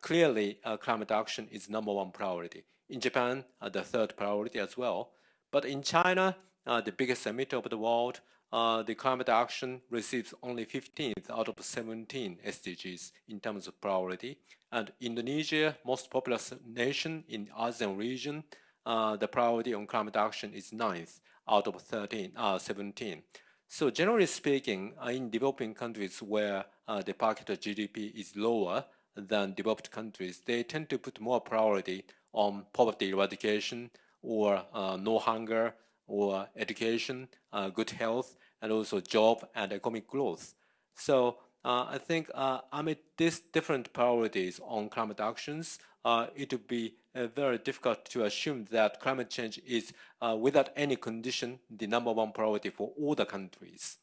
clearly climate action is number one priority. In Japan, the third priority as well. But in China, the biggest emitter of the world, uh, the climate action receives only 15th out of 17 SDGs in terms of priority. And Indonesia, most populous nation in ASEAN region, uh, the priority on climate action is ninth out of 13, uh, 17. So generally speaking, uh, in developing countries where uh, the per capita GDP is lower than developed countries, they tend to put more priority on poverty eradication or no hunger or education, good health, and also job and economic growth. So uh, I think uh, amid these different priorities on climate actions, uh, it would be very difficult to assume that climate change is, uh, without any condition, the number one priority for all the countries.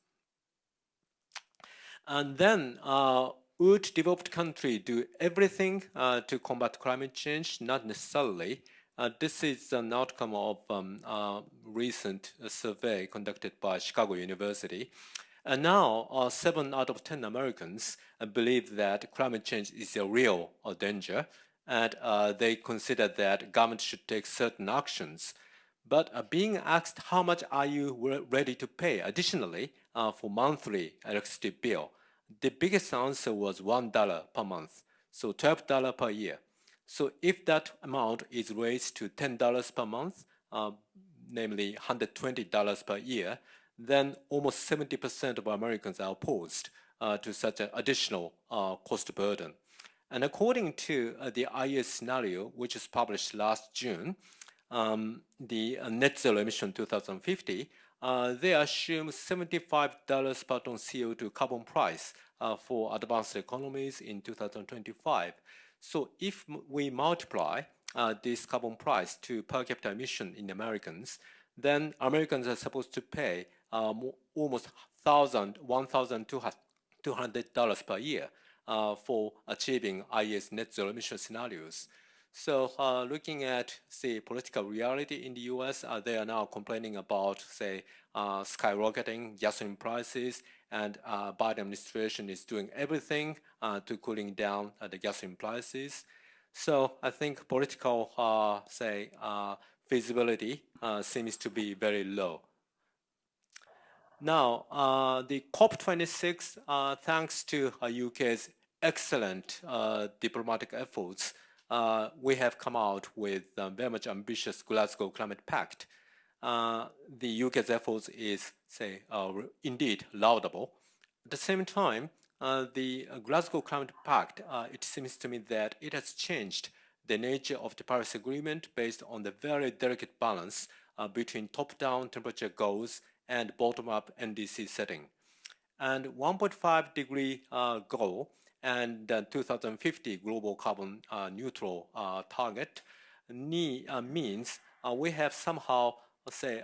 And then, uh, would developed country do everything to combat climate change? Not necessarily. this is an outcome of um, a recent survey conducted by Chicago University. And now, uh, seven out of 10 Americans uh, believe that climate change is a real uh, danger, and uh, they consider that government should take certain actions. But uh, being asked how much are you ready to pay additionally uh, for monthly electricity bill, the biggest answer was $1 per month, so $12 per year. So if that amount is raised to $10 per month, namely $120 per year, then almost 70% of Americans are opposed uh, to such an additional uh, cost burden. And according to uh, the IEA scenario, which was published last June, um, the uh, net zero emission 2050, uh, they assume $75 per ton CO2 carbon price uh, for advanced economies in 2025. So if we multiply this carbon price to per capita emission in Americans, then Americans are supposed to pay um, almost $1,200 per year uh, for achieving IEA's net zero emission scenarios. So uh, looking at, say, political reality in the US, uh, they are now complaining about, say, uh, skyrocketing gasoline prices, and uh, Biden administration is doing everything uh, to cooling down the gasoline prices. So I think political, say, feasibility seems to be very low. Now, uh, the COP26, uh, thanks to UK's uh, excellent uh, diplomatic efforts, uh, we have come out with a very much ambitious Glasgow Climate Pact. the UK's efforts is, say, indeed laudable. At the same time, the Glasgow Climate Pact, it seems to me that it has changed the nature of the Paris Agreement based on the very delicate balance between top-down temperature goals and bottom-up NDC setting. And 1.5 degree uh, goal and the 2050 global carbon uh, neutral uh, target uh, means we have somehow, say,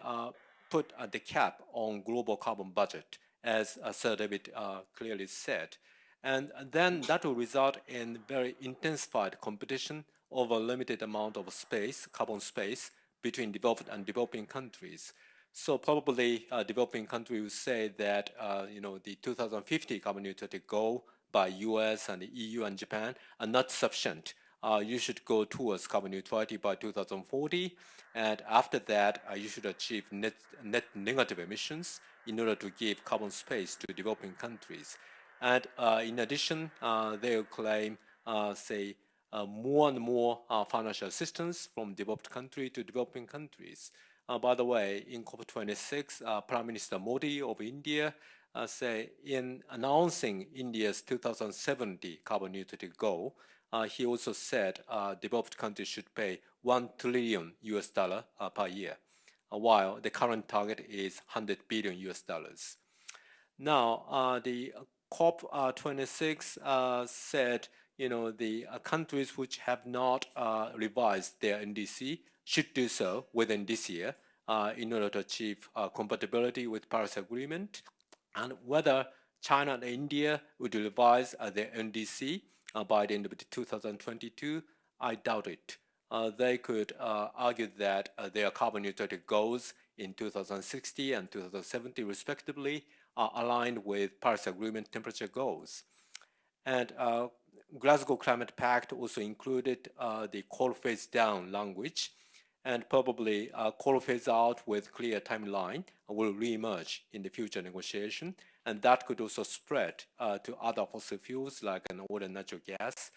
put the cap on global carbon budget, as Sir David clearly said. And then that will result in very intensified competition over a limited amount of space, carbon space, between developed and developing countries. So probably uh, developing countries will say that uh, you know the 2050 carbon neutrality goal by U.S. and the EU and Japan are not sufficient. Uh, you should go towards carbon neutrality by 2040, and after that, uh, you should achieve net net negative emissions in order to give carbon space to developing countries. And uh, in addition, uh, they will claim, say, more and more financial assistance from developed country to developing countries. Uh, by the way, in COP26, uh, Prime Minister Modi of India uh, say in announcing India's 2070 carbon neutrality goal, uh, he also said uh, developed countries should pay 1 trillion US dollar uh, per year, while the current target is 100 billion US dollars. Now, the COP26 said, you know, the countries which have not revised their NDC should do so within this year uh, in order to achieve uh, compatibility with Paris Agreement, and whether China and India would revise uh, their NDC uh, by the end of 2022, I doubt it. Uh, they could uh, argue that their carbon neutrality goals in 2060 and 2070 respectively are aligned with Paris Agreement temperature goals. And Glasgow Climate Pact also included the coal phase down language, and probably a coal phase out with clear timeline will re-emerge in the future negotiation. And that could also spread uh, to other fossil fuels like an oil and natural gas.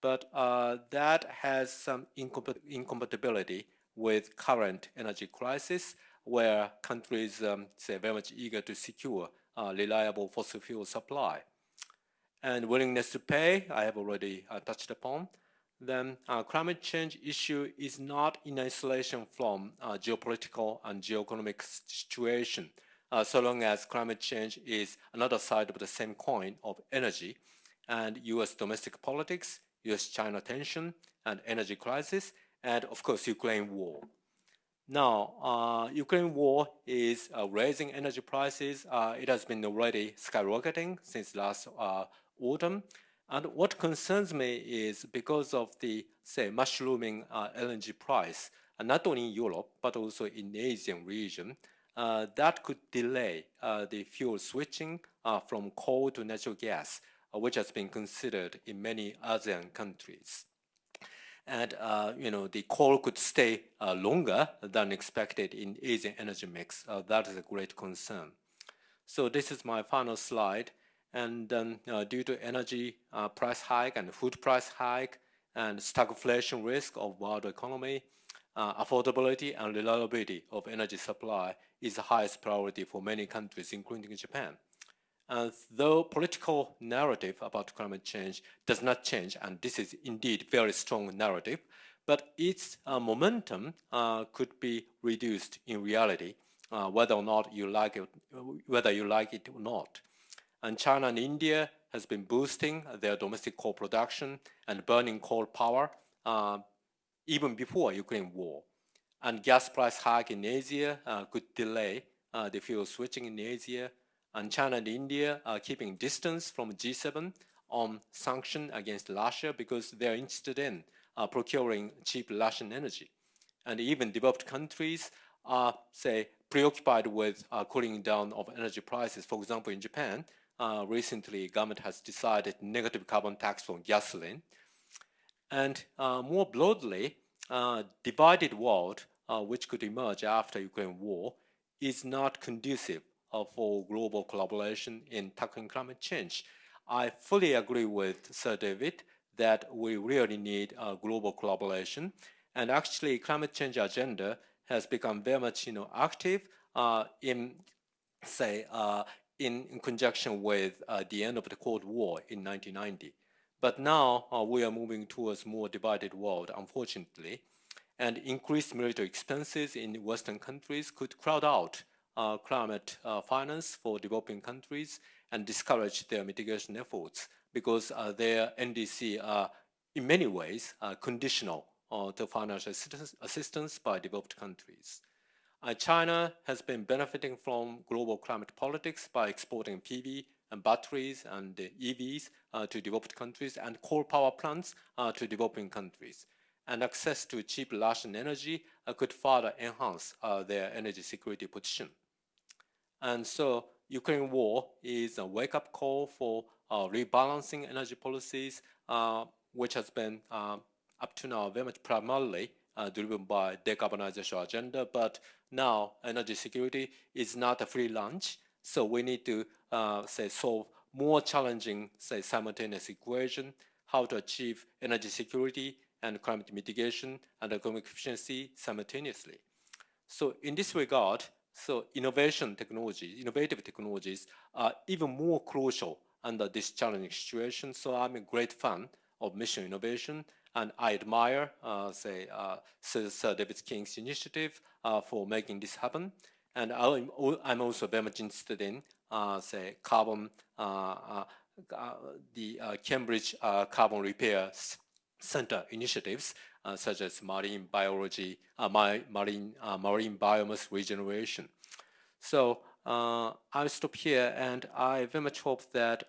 But uh, that has some incompatibility with current energy crisis where countries um, say very much eager to secure uh, reliable fossil fuel supply. and willingness to pay, I have already uh, touched upon. Then uh, climate change issue is not in isolation from uh, geopolitical and geoeconomic situation. Uh, so long as climate change is another side of the same coin of energy and US domestic politics, US-China tension and energy crisis, and of course, Ukraine war. Now, uh, Ukraine war is uh, raising energy prices. Uh, it has been already skyrocketing since last autumn. And what concerns me is because of the, say, mushrooming uh, LNG price, uh, not only in Europe, but also in the Asian region, that could delay the fuel switching from coal to natural gas, which has been considered in many ASEAN countries and uh, you know the coal could stay uh, longer than expected in Asian energy mix. Uh, that is a great concern. So this is my final slide. And then uh, due to energy uh, price hike and food price hike and stagflation risk of world economy, uh, affordability and reliability of energy supply is the highest priority for many countries, including Japan. Uh, though political narrative about climate change does not change, and this is indeed very strong narrative, but its uh, momentum uh, could be reduced in reality, uh, whether or not you like it, whether you like it or not. And China and India has been boosting their domestic coal production and burning coal power uh, even before Ukraine war. And gas price hike in Asia uh, could delay the fuel switching in Asia and China and India are keeping distance from G7 on sanction against Russia because they're interested in uh, procuring cheap Russian energy. And even developed countries are, say, preoccupied with uh, cooling down of energy prices. For example, in Japan, uh, recently government has decided negative carbon tax on gasoline. And uh, more broadly, uh, divided world, uh, which could emerge after Ukraine war, is not conducive uh, for global collaboration in tackling climate change. I fully agree with Sir David that we really need uh, global collaboration. And actually, climate change agenda has become very much, you know, active in, say, in, in, conjunction with uh, the end of the Cold War in 1990. But now uh, we are moving towards a more divided world, unfortunately, and increased military expenses in Western countries could crowd out uh, climate uh, finance for developing countries and discourage their mitigation efforts because uh, their NDC are in many ways conditional to financial assistance by developed countries. Uh, China has been benefiting from global climate politics by exporting PV and batteries and uh, EVs uh, to developed countries and coal power plants to developing countries. And access to cheap Russian energy could further enhance their energy security position. And so Ukraine war is a wake-up call for uh, rebalancing energy policies, uh, which has been uh, up to now very much primarily uh, driven by decarbonization agenda. But now energy security is not a free lunch, so we need to uh, say solve more challenging, say simultaneous equation, how to achieve energy security and climate mitigation and economic efficiency simultaneously. So in this regard, so innovation technologies, innovative technologies are even more crucial under this challenging situation. So I'm a great fan of mission innovation and I admire, uh, say, uh, Sir David King's initiative uh, for making this happen. And I'm, I'm also very much interested in, uh, say, carbon, uh, uh, the Cambridge Carbon Repair Center initiatives uh, such as marine biology, uh, marine, uh, marine biomass regeneration. So I'll stop here and I very much hope that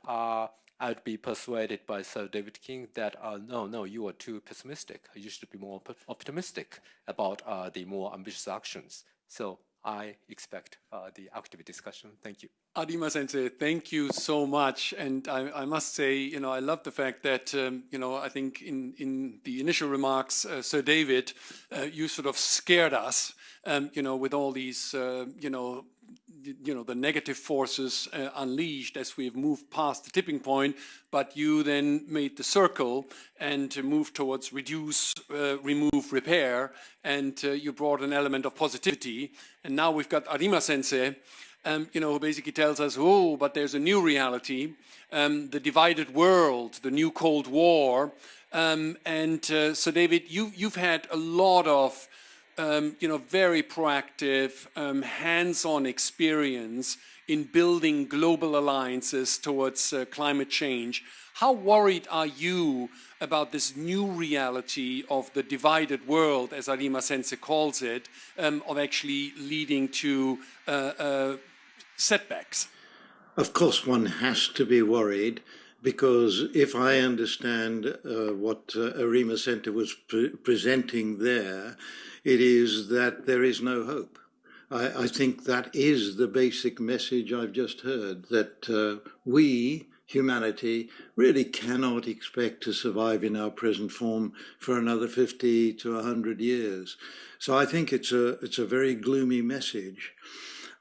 I'd be persuaded by Sir David King that uh, no, no, you are too pessimistic. You should be more optimistic about uh, the more ambitious actions. So I expect uh, the active discussion. Thank you. Arima Sensei, thank you so much. And I, I, must say, you know, I love the fact that, um, you know, I think in, in the initial remarks, uh, Sir David, uh, you sort of scared us um, you know, with all these, uh, you know, you know the negative forces uh, unleashed as we've moved past the tipping point but you then made the circle and moved towards reduce uh, remove repair and uh, you brought an element of positivity. And now we've got arima sensei um, you know who basically tells us oh but there's a new reality um, the divided world the new cold war. Um, and uh, so david you you've had a lot of um, you know, very proactive, um, hands-on experience in building global alliances towards uh, climate change. How worried are you about this new reality of the divided world, as Arima Sensei calls it, um, of actually leading to uh, uh, setbacks? Of course, one has to be worried because if I understand uh, what uh, Arima Sensei was pre presenting there, it is that there is no hope. I, I think that is the basic message I've just heard, that uh, we, humanity, really cannot expect to survive in our present form for another 50 to 100 years. So I think it's a, it's a very gloomy message.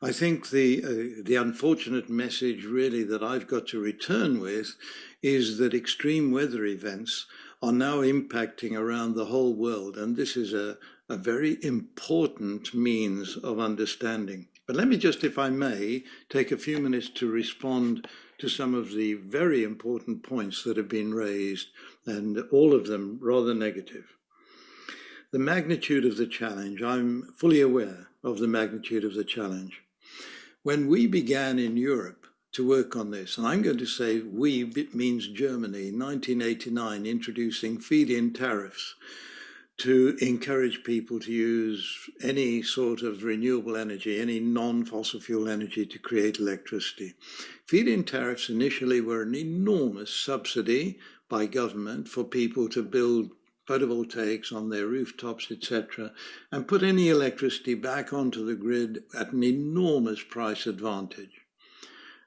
I think the, uh, the unfortunate message really that I've got to return with is that extreme weather events are now impacting around the whole world. And this is a, a very important means of understanding. But let me just, if I may, take a few minutes to respond to some of the very important points that have been raised, and all of them rather negative. The magnitude of the challenge, I'm fully aware of the magnitude of the challenge. When we began in Europe to work on this, and I'm going to say we means Germany, 1989, introducing feed-in tariffs to encourage people to use any sort of renewable energy, any non-fossil fuel energy to create electricity. Feed-in tariffs initially were an enormous subsidy by government for people to build photovoltaics on their rooftops, etc., and put any electricity back onto the grid at an enormous price advantage.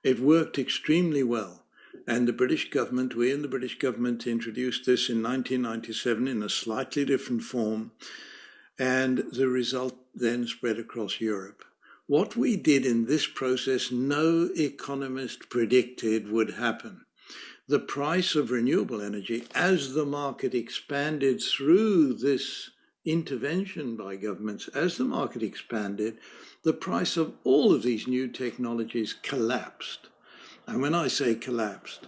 It worked extremely well. And the British government, we in the British government introduced this in 1997 in a slightly different form. And the result then spread across Europe. What we did in this process, no economist predicted would happen. The price of renewable energy, as the market expanded through this intervention by governments, as the market expanded, the price of all of these new technologies collapsed. And when I say collapsed,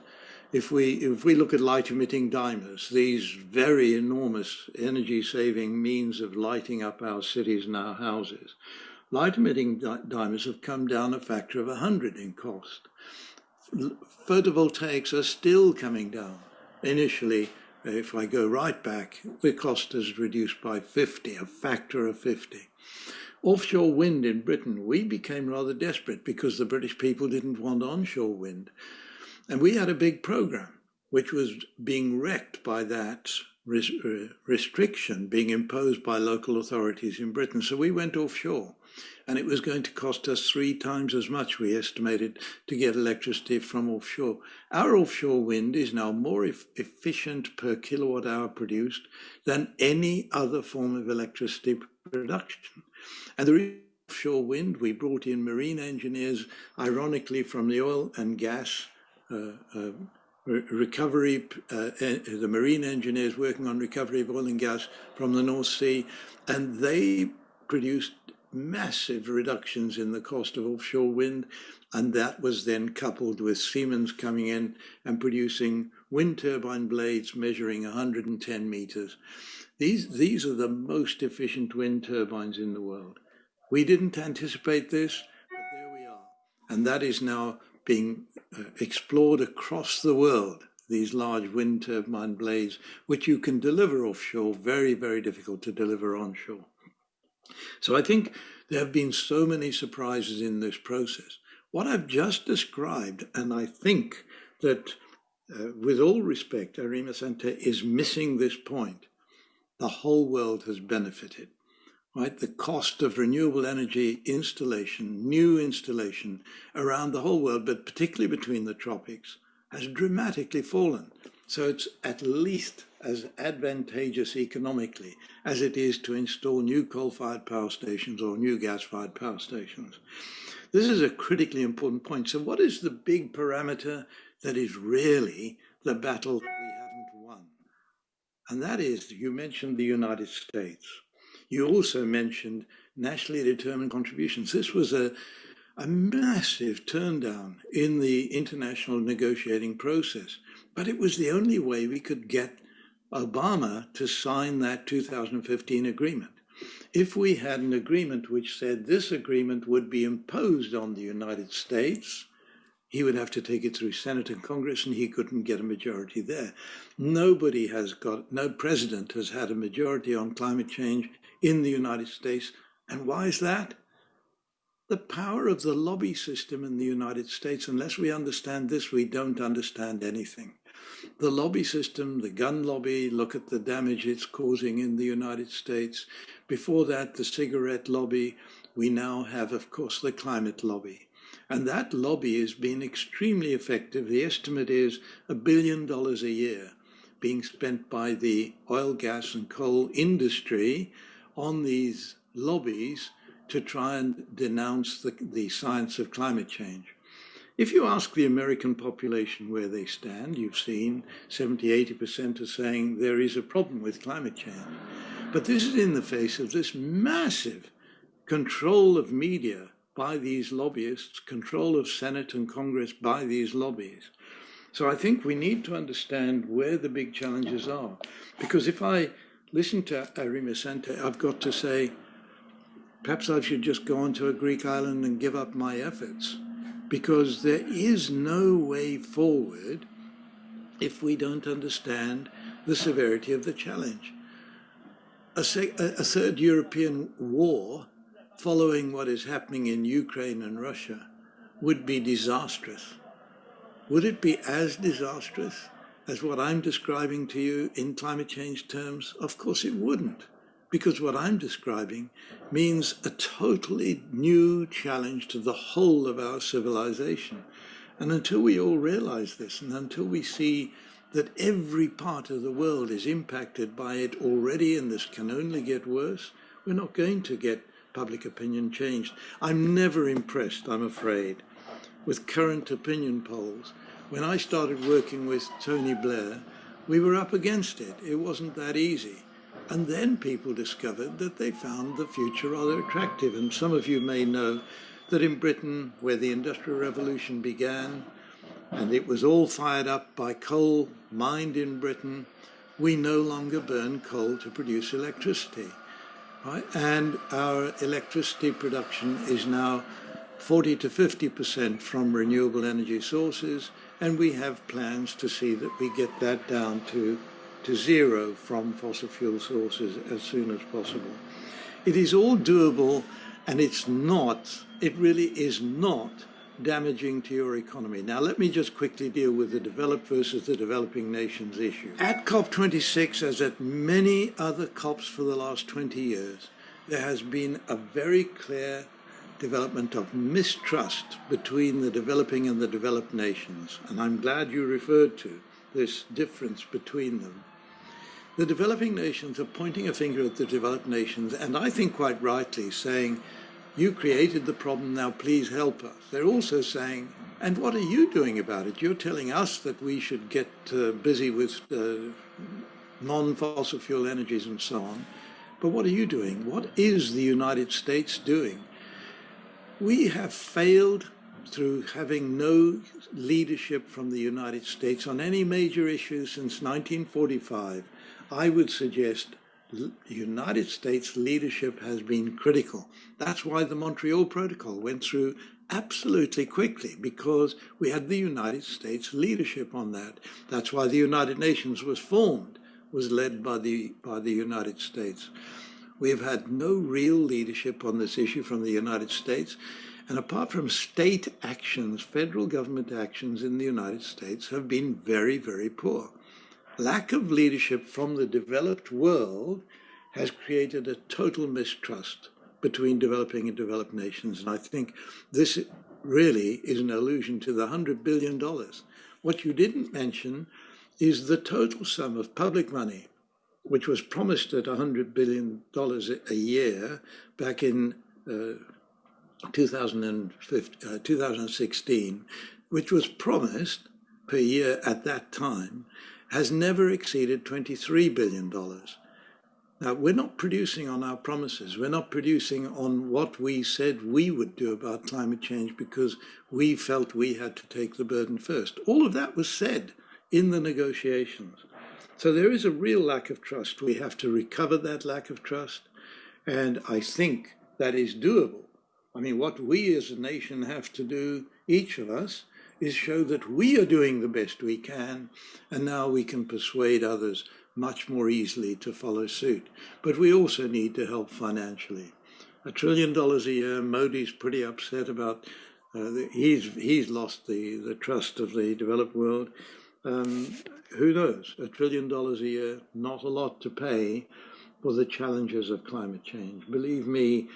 if we if we look at light emitting diodes, these very enormous energy saving means of lighting up our cities and our houses, light emitting di diodes have come down a factor of 100 in cost. Photovoltaics are still coming down. Initially, if I go right back, the cost is reduced by 50, a factor of 50. Offshore wind in Britain, we became rather desperate because the British people didn't want onshore wind. And we had a big program which was being wrecked by that uh, restriction being imposed by local authorities in Britain. So we went offshore and it was going to cost us three times as much, we estimated, to get electricity from offshore. Our offshore wind is now more e efficient per kilowatt hour produced than any other form of electricity production. And the offshore wind, we brought in marine engineers, ironically from the oil and gas uh, uh, recovery, uh, the marine engineers working on recovery of oil and gas from the North Sea, and they produced massive reductions in the cost of offshore wind, and that was then coupled with Siemens coming in and producing wind turbine blades measuring 110 meters. These, these are the most efficient wind turbines in the world. We didn't anticipate this, but there we are. And that is now being uh, explored across the world, these large wind turbine blades, which you can deliver offshore, very, very difficult to deliver onshore. So I think there have been so many surprises in this process. What I've just described, and I think that uh, with all respect, Arima Sensei is missing this point, the whole world has benefited. Right, the cost of renewable energy installation, new installation around the whole world, but particularly between the tropics, has dramatically fallen. So it's at least as advantageous economically as it is to install new coal-fired power stations or new gas-fired power stations. This is a critically important point. So what is the big parameter that is really the battle that we haven't won? And that is, you mentioned the United States. You also mentioned nationally determined contributions. This was a, a massive turndown in the international negotiating process, but it was the only way we could get Obama to sign that 2015 agreement. If we had an agreement which said this agreement would be imposed on the United States, he would have to take it through Senate and Congress and he couldn't get a majority there. Nobody has got, no president has had a majority on climate change in the United States. And why is that? The power of the lobby system in the United States, unless we understand this, we don't understand anything. The lobby system, the gun lobby, look at the damage it's causing in the United States. Before that, the cigarette lobby. We now have, of course, the climate lobby. And that lobby has been extremely effective. The estimate is a billion dollars a year being spent by the oil, gas, and coal industry on these lobbies to try and denounce the, the science of climate change. If you ask the American population where they stand, you've seen 70, 80% are saying there is a problem with climate change. But this is in the face of this massive control of media by these lobbyists, control of Senate and Congress by these lobbies. So I think we need to understand where the big challenges are. Because if I listen to Arima Sensei, I've got to say, perhaps I should just go on to a Greek island and give up my efforts. Because there is no way forward if we don't understand the severity of the challenge. A, a third European war following what is happening in Ukraine and Russia would be disastrous. Would it be as disastrous as what I'm describing to you in climate change terms? Of course it wouldn't, because what I'm describing means a totally new challenge to the whole of our civilization. And until we all realize this, and until we see that every part of the world is impacted by it already, and this can only get worse, we're not going to get public opinion changed. I'm never impressed, I'm afraid, with current opinion polls. When I started working with Tony Blair, we were up against it. It wasn't that easy. And then people discovered that they found the future rather attractive. And some of you may know that in Britain, where the Industrial Revolution began, and it was all fired up by coal mined in Britain, we no longer burn coal to produce electricity. Right? And our electricity production is now 40 to 50% from renewable energy sources, and we have plans to see that we get that down to, to zero from fossil fuel sources as soon as possible. It is all doable, and it's not, it really is not damaging to your economy. Now, let me just quickly deal with the developed versus the developing nations issue. At COP26, as at many other COPs for the last 20 years, there has been a very clear development of mistrust between the developing and the developed nations. And I'm glad you referred to this difference between them. The developing nations are pointing a finger at the developed nations, and I think quite rightly saying, you created the problem, now please help us. They're also saying, and what are you doing about it? You're telling us that we should get uh, busy with uh, non-fossil fuel energies and so on. But what are you doing? What is the United States doing? We have failed through having no leadership from the United States on any major issue since 1945. I would suggest United States leadership has been critical. That's why the Montreal Protocol went through absolutely quickly because we had the United States leadership on that. That's why the United Nations was formed, was led by the, by the United States. We've had no real leadership on this issue from the United States. And apart from state actions, federal government actions in the United States have been very, very poor lack of leadership from the developed world has created a total mistrust between developing and developed nations. And I think this really is an allusion to the $100 billion. What you didn't mention is the total sum of public money, which was promised at $100 billion a year back in uh, 2015, uh, 2016, which was promised per year at that time, has never exceeded $23 billion. Now, we're not producing on our promises. We're not producing on what we said we would do about climate change because we felt we had to take the burden first. All of that was said in the negotiations. So there is a real lack of trust. We have to recover that lack of trust. And I think that is doable. I mean, what we as a nation have to do, each of us, is show that we are doing the best we can, and now we can persuade others much more easily to follow suit. But we also need to help financially. A trillion dollars a year, Modi's pretty upset about, uh, the, he's, he's lost the, the trust of the developed world. Um, who knows, a trillion dollars a year, not a lot to pay for the challenges of climate change. Believe me,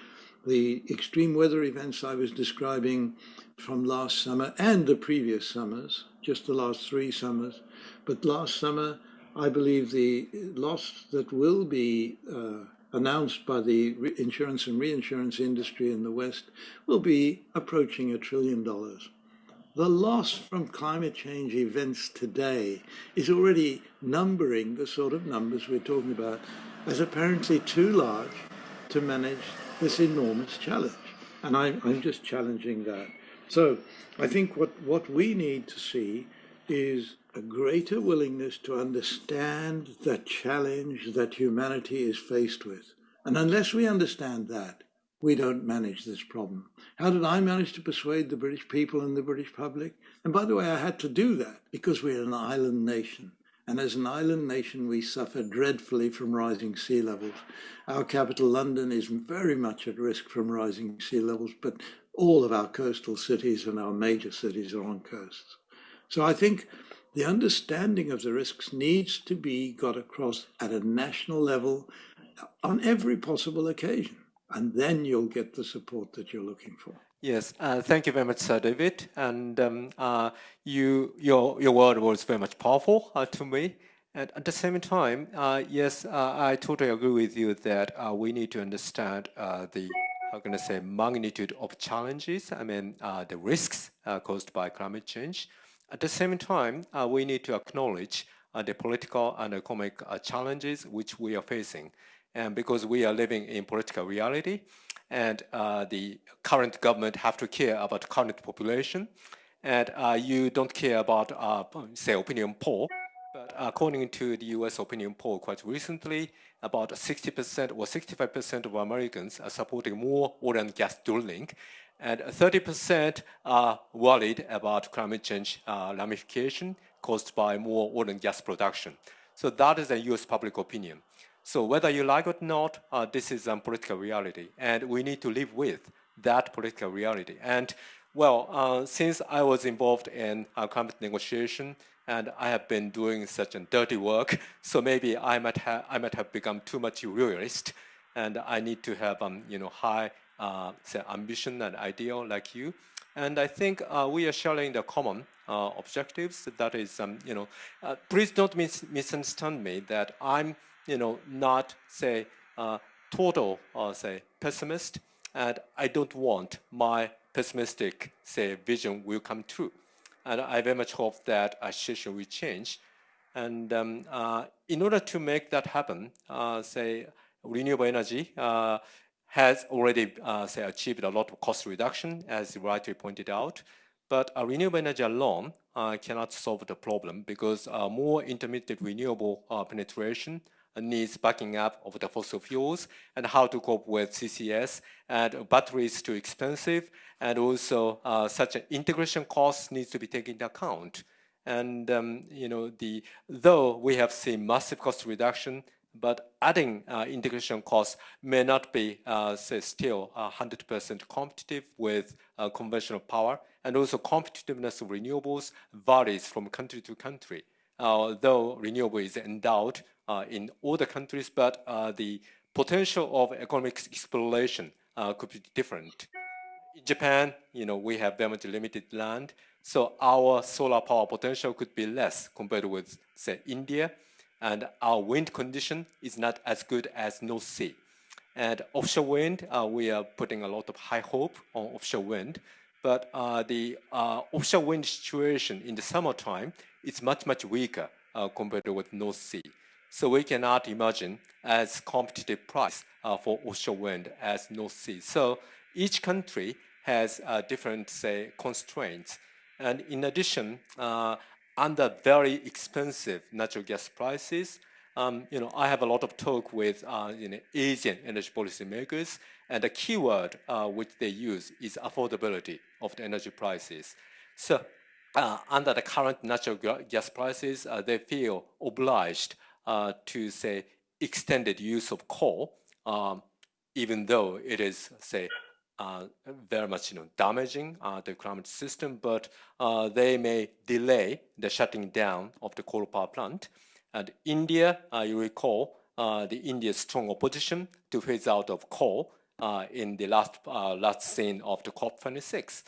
the extreme weather events I was describing from last summer and the previous summers, just the last three summers, but last summer I believe the loss that will be uh, announced by the insurance and reinsurance industry in the West will be approaching a trillion dollars. The loss from climate change events today is already numbering the sort of numbers we're talking about as apparently too large to manage this enormous challenge. And I, I'm just challenging that. So I think what, what we need to see is a greater willingness to understand the challenge that humanity is faced with. And unless we understand that, we don't manage this problem. How did I manage to persuade the British people and the British public? And by the way, I had to do that because we're an island nation. And as an island nation, we suffer dreadfully from rising sea levels. Our capital, London, is very much at risk from rising sea levels, but all of our coastal cities and our major cities are on coasts. So I think the understanding of the risks needs to be got across at a national level on every possible occasion. And then you'll get the support that you're looking for. Yes, uh, thank you very much, Sir David. And um, uh, you, your, your word was very much powerful uh, to me. And at the same time, uh, yes, uh, I totally agree with you that uh, we need to understand the, how can I say, magnitude of challenges, I mean, the risks caused by climate change. At the same time, uh, we need to acknowledge uh, the political and economic uh, challenges which we are facing. And because we are living in political reality, and uh, the current government have to care about current population, and uh, you don't care about, uh, say, opinion poll, according to the US opinion poll quite recently, about 60% or 65% of Americans are supporting more oil and gas drilling and 30% are worried about climate change uh, ramification caused by more oil and gas production. So that is a US public opinion. So whether you like it or not, uh, this is a political reality, and we need to live with that political reality. And well, uh, since I was involved in uh, climate negotiation, and I have been doing such a dirty work, (laughs) so maybe I might have I might have become too much realist, and I need to have um, you know high uh, say ambition and ideal like you. And I think uh, we are sharing the common uh, objectives. That is, um, you know, uh, please don't mis misunderstand me that I'm, you know, not say uh, total, uh, say pessimist, and I don't want my pessimistic say vision will come true. And I very much hope that a situation will change. And um, in order to make that happen, say renewable energy has already uh, say, achieved a lot of cost reduction, as you rightly pointed out. But uh, renewable energy alone uh, cannot solve the problem because uh, more intermittent renewable uh, penetration needs backing up of the fossil fuels and how to cope with CCS and batteries too expensive and also uh, such an integration cost needs to be taken into account. And um, you know, the though we have seen massive cost reduction, but adding uh, integration costs may not be, uh, say, still 100% competitive with uh, conventional power, and also competitiveness of renewables varies from country to country. Uh, though renewable is endowed uh, in all the countries, but the potential of economic exploration could be different. in Japan, you know, we have very much limited land, so our solar power potential could be less compared with, say, India, and our wind condition is not as good as North Sea. And offshore wind, uh, we are putting a lot of high hope on offshore wind, but uh, the uh, offshore wind situation in the summertime is much, much weaker uh, compared with North Sea. So we cannot imagine as competitive price uh, for offshore wind as North Sea. So each country has uh, different, say, constraints. And in addition, uh, under very expensive natural gas prices, um, you know, I have a lot of talk with uh, you know, Asian energy policy makers, and the keyword uh, which they use is affordability of the energy prices. So uh, under the current natural gas prices, uh, they feel obliged uh, to say extended use of coal, um, even though it is say uh, very much you know damaging uh, the climate system, but uh, they may delay the shutting down of the coal power plant. And India, you recall, the India's strong opposition to phase out of coal in the last last scene of the COP26,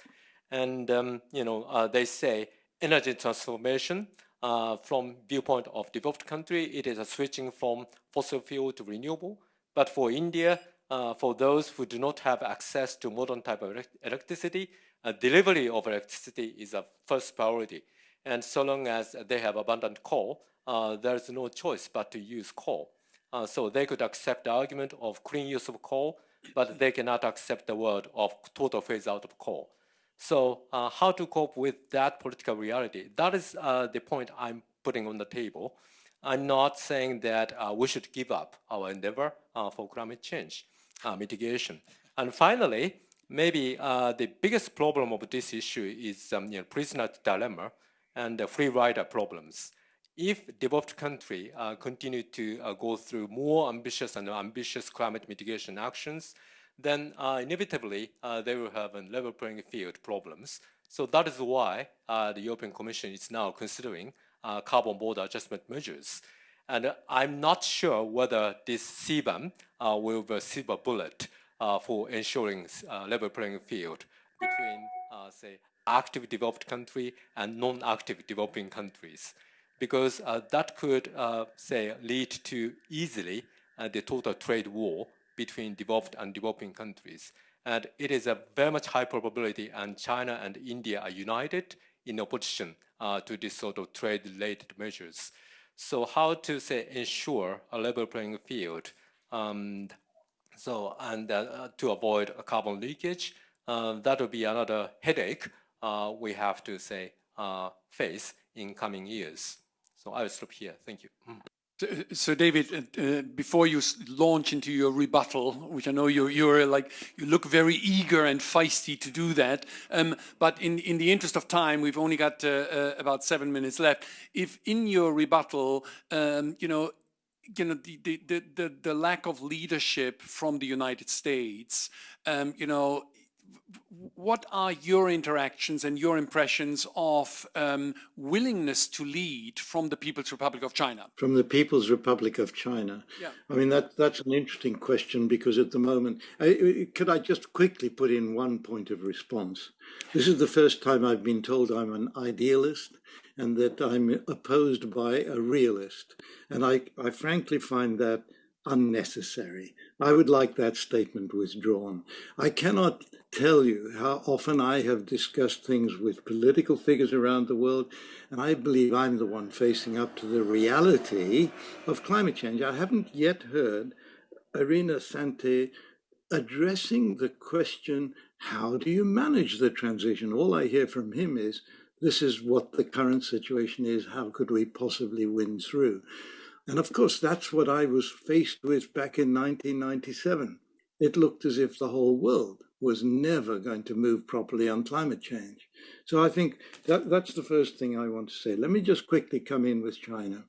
and um, you know they say energy transformation uh, from viewpoint of developed country, it is a switching from fossil fuel to renewable. But for India, uh, for those who do not have access to modern type of electricity, uh, delivery of electricity is a first priority. And so long as they have abundant coal, uh, there's no choice but to use coal. Uh, so they could accept the argument of clean use of coal, but they cannot accept the word of total phase out of coal. So uh, how to cope with that political reality? That is uh, the point I'm putting on the table. I'm not saying that uh, we should give up our endeavor uh, for climate change uh, mitigation. And finally, maybe uh, the biggest problem of this issue is um, you know, prisoner dilemma and the free rider problems. If developed country continue to go through more ambitious and ambitious climate mitigation actions, then uh, inevitably uh, they will have a level playing field problems. So that is why uh, the European Commission is now considering uh, carbon border adjustment measures. And I'm not sure whether this CBAM uh, will be a silver bullet uh, for ensuring level playing field between, say, active developed country and non-active developing countries. Because that could, say, lead to easily the total trade war between developed and developing countries. And it is a very much high probability and China and India are united in opposition uh, to this sort of trade-related measures. So how to say ensure a level playing field um, so and uh, to avoid a carbon leakage, uh, that will be another headache uh, we have to say uh, face in coming years. So I will stop here. Thank you. So, David, uh, uh, before you launch into your rebuttal, which I know you're, you're like, you look very eager and feisty to do that, um, but in, in the interest of time, we've only got uh, uh, about seven minutes left. If in your rebuttal, um, you know, you know the, the the the lack of leadership from the United States, um, you know, what are your interactions and your impressions of um, willingness to lead from the People's Republic of China? From the People's Republic of China. Yeah. I mean, that, that's an interesting question because at the moment, I, could I just quickly put in one point of response? This is the first time I've been told I'm an idealist and that I'm opposed by a realist. And I, I frankly find that unnecessary. I would like that statement withdrawn. I cannot tell you how often I have discussed things with political figures around the world, and I believe I'm the one facing up to the reality of climate change. I haven't yet heard Arima Sensei addressing the question, how do you manage the transition? All I hear from him is, this is what the current situation is, how could we possibly win through? And of course, that's what I was faced with back in 1997. It looked as if the whole world was never going to move properly on climate change. So I think that, that's the first thing I want to say. Let me just quickly come in with China.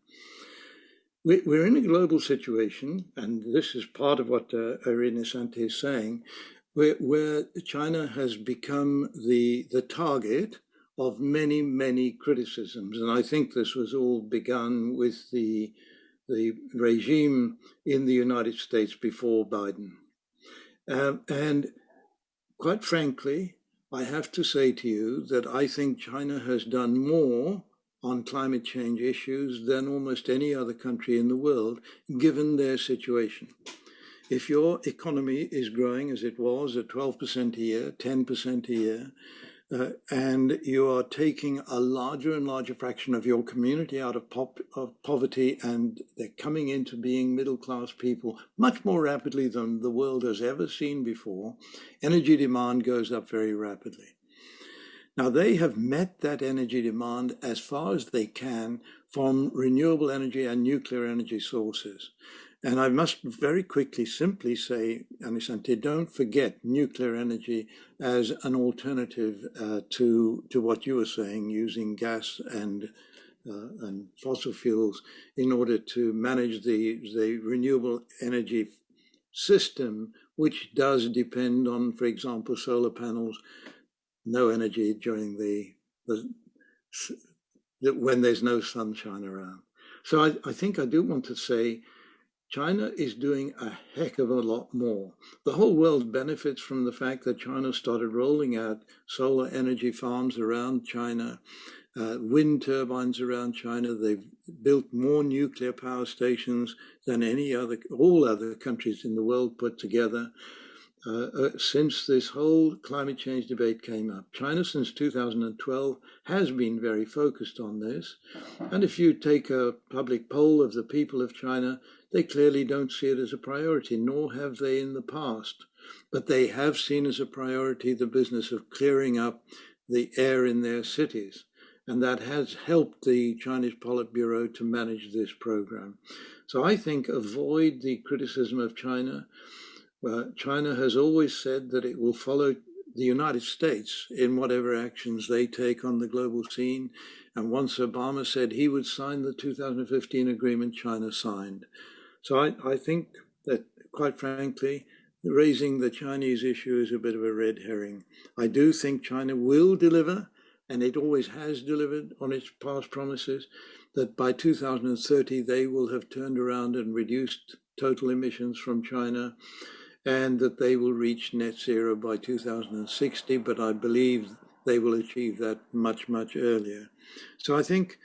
We, we're in a global situation, and this is part of what uh, Arima Sensei is saying, where, where China has become the, the target of many, many criticisms. And I think this was all begun with the the regime in the United States before Biden. Um, and quite frankly, I have to say to you that I think China has done more on climate change issues than almost any other country in the world, given their situation. If your economy is growing as it was at 12% a year, 10% a year, uh, and you are taking a larger and larger fraction of your community out of, pop, of poverty and they're coming into being middle class people much more rapidly than the world has ever seen before, energy demand goes up very rapidly. Now, they have met that energy demand as far as they can from renewable energy and nuclear energy sources. And I must very quickly simply say, Arima Sensei, don't forget nuclear energy as an alternative uh, to, to what you were saying, using gas and, uh, and fossil fuels in order to manage the, the renewable energy system, which does depend on, for example, solar panels, no energy during the, the when there's no sunshine around. So I, I think I do want to say China is doing a heck of a lot more. The whole world benefits from the fact that China started rolling out solar energy farms around China, uh, wind turbines around China. They've built more nuclear power stations than any other, all other countries in the world put together. Uh, uh, since this whole climate change debate came up. China, since 2012, has been very focused on this. And if you take a public poll of the people of China, they clearly don't see it as a priority, nor have they in the past. But they have seen as a priority the business of clearing up the air in their cities. And that has helped the Chinese Politburo to manage this program. So I think avoid the criticism of China. Uh, China has always said that it will follow the United States in whatever actions they take on the global scene. And once Obama said he would sign the 2015 agreement, China signed. So I, I think that, quite frankly, raising the Chinese issue is a bit of a red herring. I do think China will deliver, and it always has delivered on its past promises, that by 2030 they will have turned around and reduced total emissions from China and that they will reach net zero by 2060, but I believe they will achieve that much, much earlier. So I think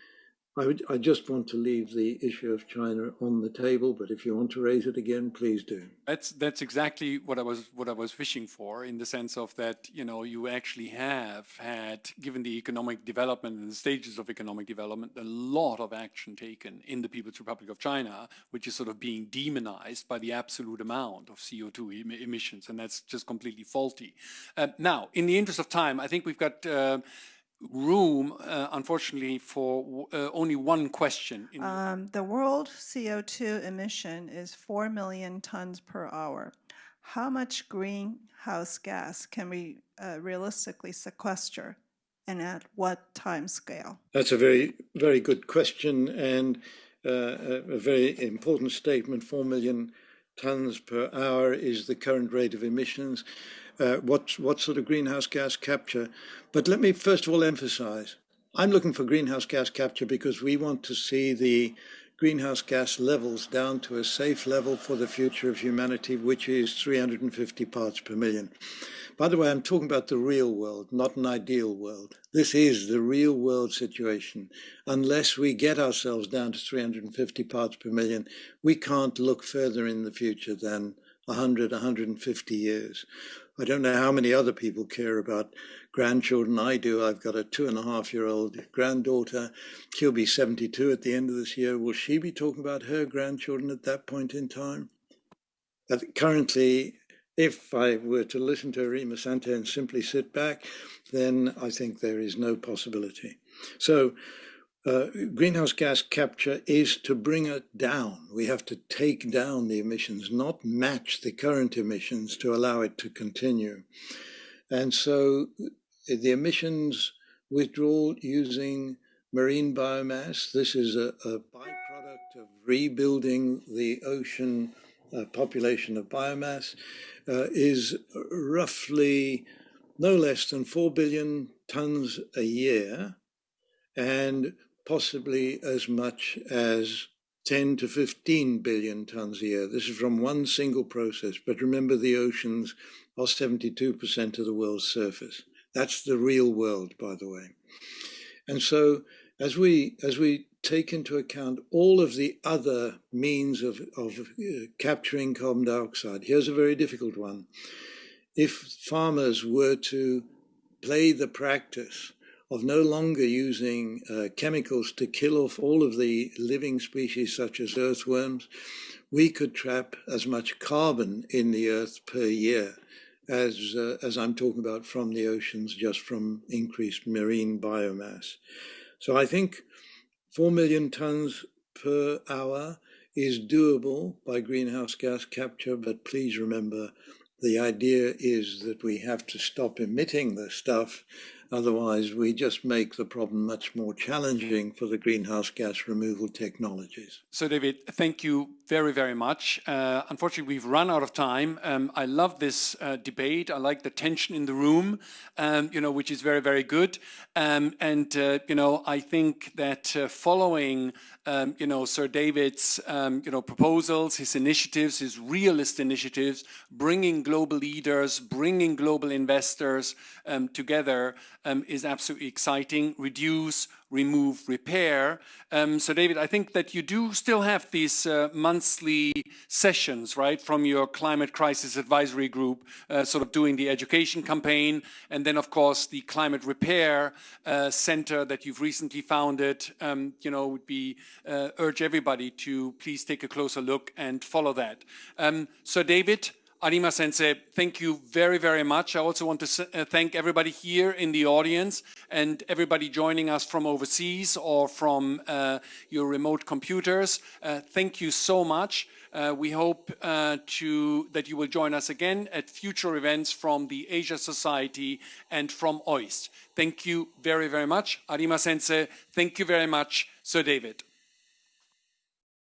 I, would, I just want to leave the issue of China on the table, but if you want to raise it again, please do. That's that's exactly what I was what I was fishing for, in the sense of that you know you actually have had, given the economic development and the stages of economic development, a lot of action taken in the People's Republic of China, which is sort of being demonized by the absolute amount of CO2 em emissions, and that's just completely faulty. Uh, now, in the interest of time, I think we've got. Uh, room, uh, unfortunately, for uh, only one question. Um, the world CO2 emission is 4 million tons per hour. How much greenhouse gas can we uh, realistically sequester and at what time scale? That's a very, very good question and uh, a very important statement. 4 million tons per hour is the current rate of emissions uh, what, what sort of greenhouse gas capture. But let me first of all emphasize, I'm looking for greenhouse gas capture because we want to see the greenhouse gas levels down to a safe level for the future of humanity, which is 350 parts per million. By the way, I'm talking about the real world, not an ideal world. This is the real world situation. Unless we get ourselves down to 350 parts per million, we can't look further in the future than 100, 150 years. I don't know how many other people care about grandchildren. I do. I've got a two and a half year old granddaughter. She'll be 72 at the end of this year. Will she be talking about her grandchildren at that point in time? But currently, if I were to listen to Arima Sensei and simply sit back, then I think there is no possibility. So uh, greenhouse gas capture is to bring it down. We have to take down the emissions, not match the current emissions to allow it to continue. And so the emissions withdrawal using marine biomass, this is a, a byproduct of rebuilding the ocean uh, population of biomass, uh, is roughly no less than 4 billion tons a year. And possibly as much as 10 to 15 billion tons a year. This is from one single process. But remember, the oceans are 72% of the world's surface. That's the real world, by the way. And so as we as we take into account all of the other means of, of uh, capturing carbon dioxide, here's a very difficult one. If farmers were to play the practice of no longer using uh, chemicals to kill off all of the living species such as earthworms, we could trap as much carbon in the earth per year as, uh, as I'm talking about from the oceans, just from increased marine biomass. So I think 4 million tons per hour is doable by greenhouse gas capture, but please remember the idea is that we have to stop emitting the stuff Otherwise, we just make the problem much more challenging for the greenhouse gas removal technologies. So, David, thank you very, very much. Uh, unfortunately, we've run out of time. Um, I love this uh, debate. I like the tension in the room, um, you know, which is very, very good. Um, and, uh, you know, I think that uh, following um, you know, Sir David's, um, you know, proposals, his initiatives, his realist initiatives, bringing global leaders, bringing global investors um, together is absolutely exciting. Reduce, remove, repair. Um, so David, I think that you do still have these uh, monthly sessions, right, from your climate crisis advisory group, uh, sort of doing the education campaign, and then of course the climate repair uh, center that you've recently founded, um, you know, would be uh, urge everybody to please take a closer look and follow that. Um, so David, Arima Sensei, thank you very, very much. I also want to uh, thank everybody here in the audience and everybody joining us from overseas or from uh, your remote computers. Uh, thank you so much. Uh, we hope uh, to, that you will join us again at future events from the Asia Society and from OIST. Thank you very, very much. Arima Sensei, thank you very much, Sir David.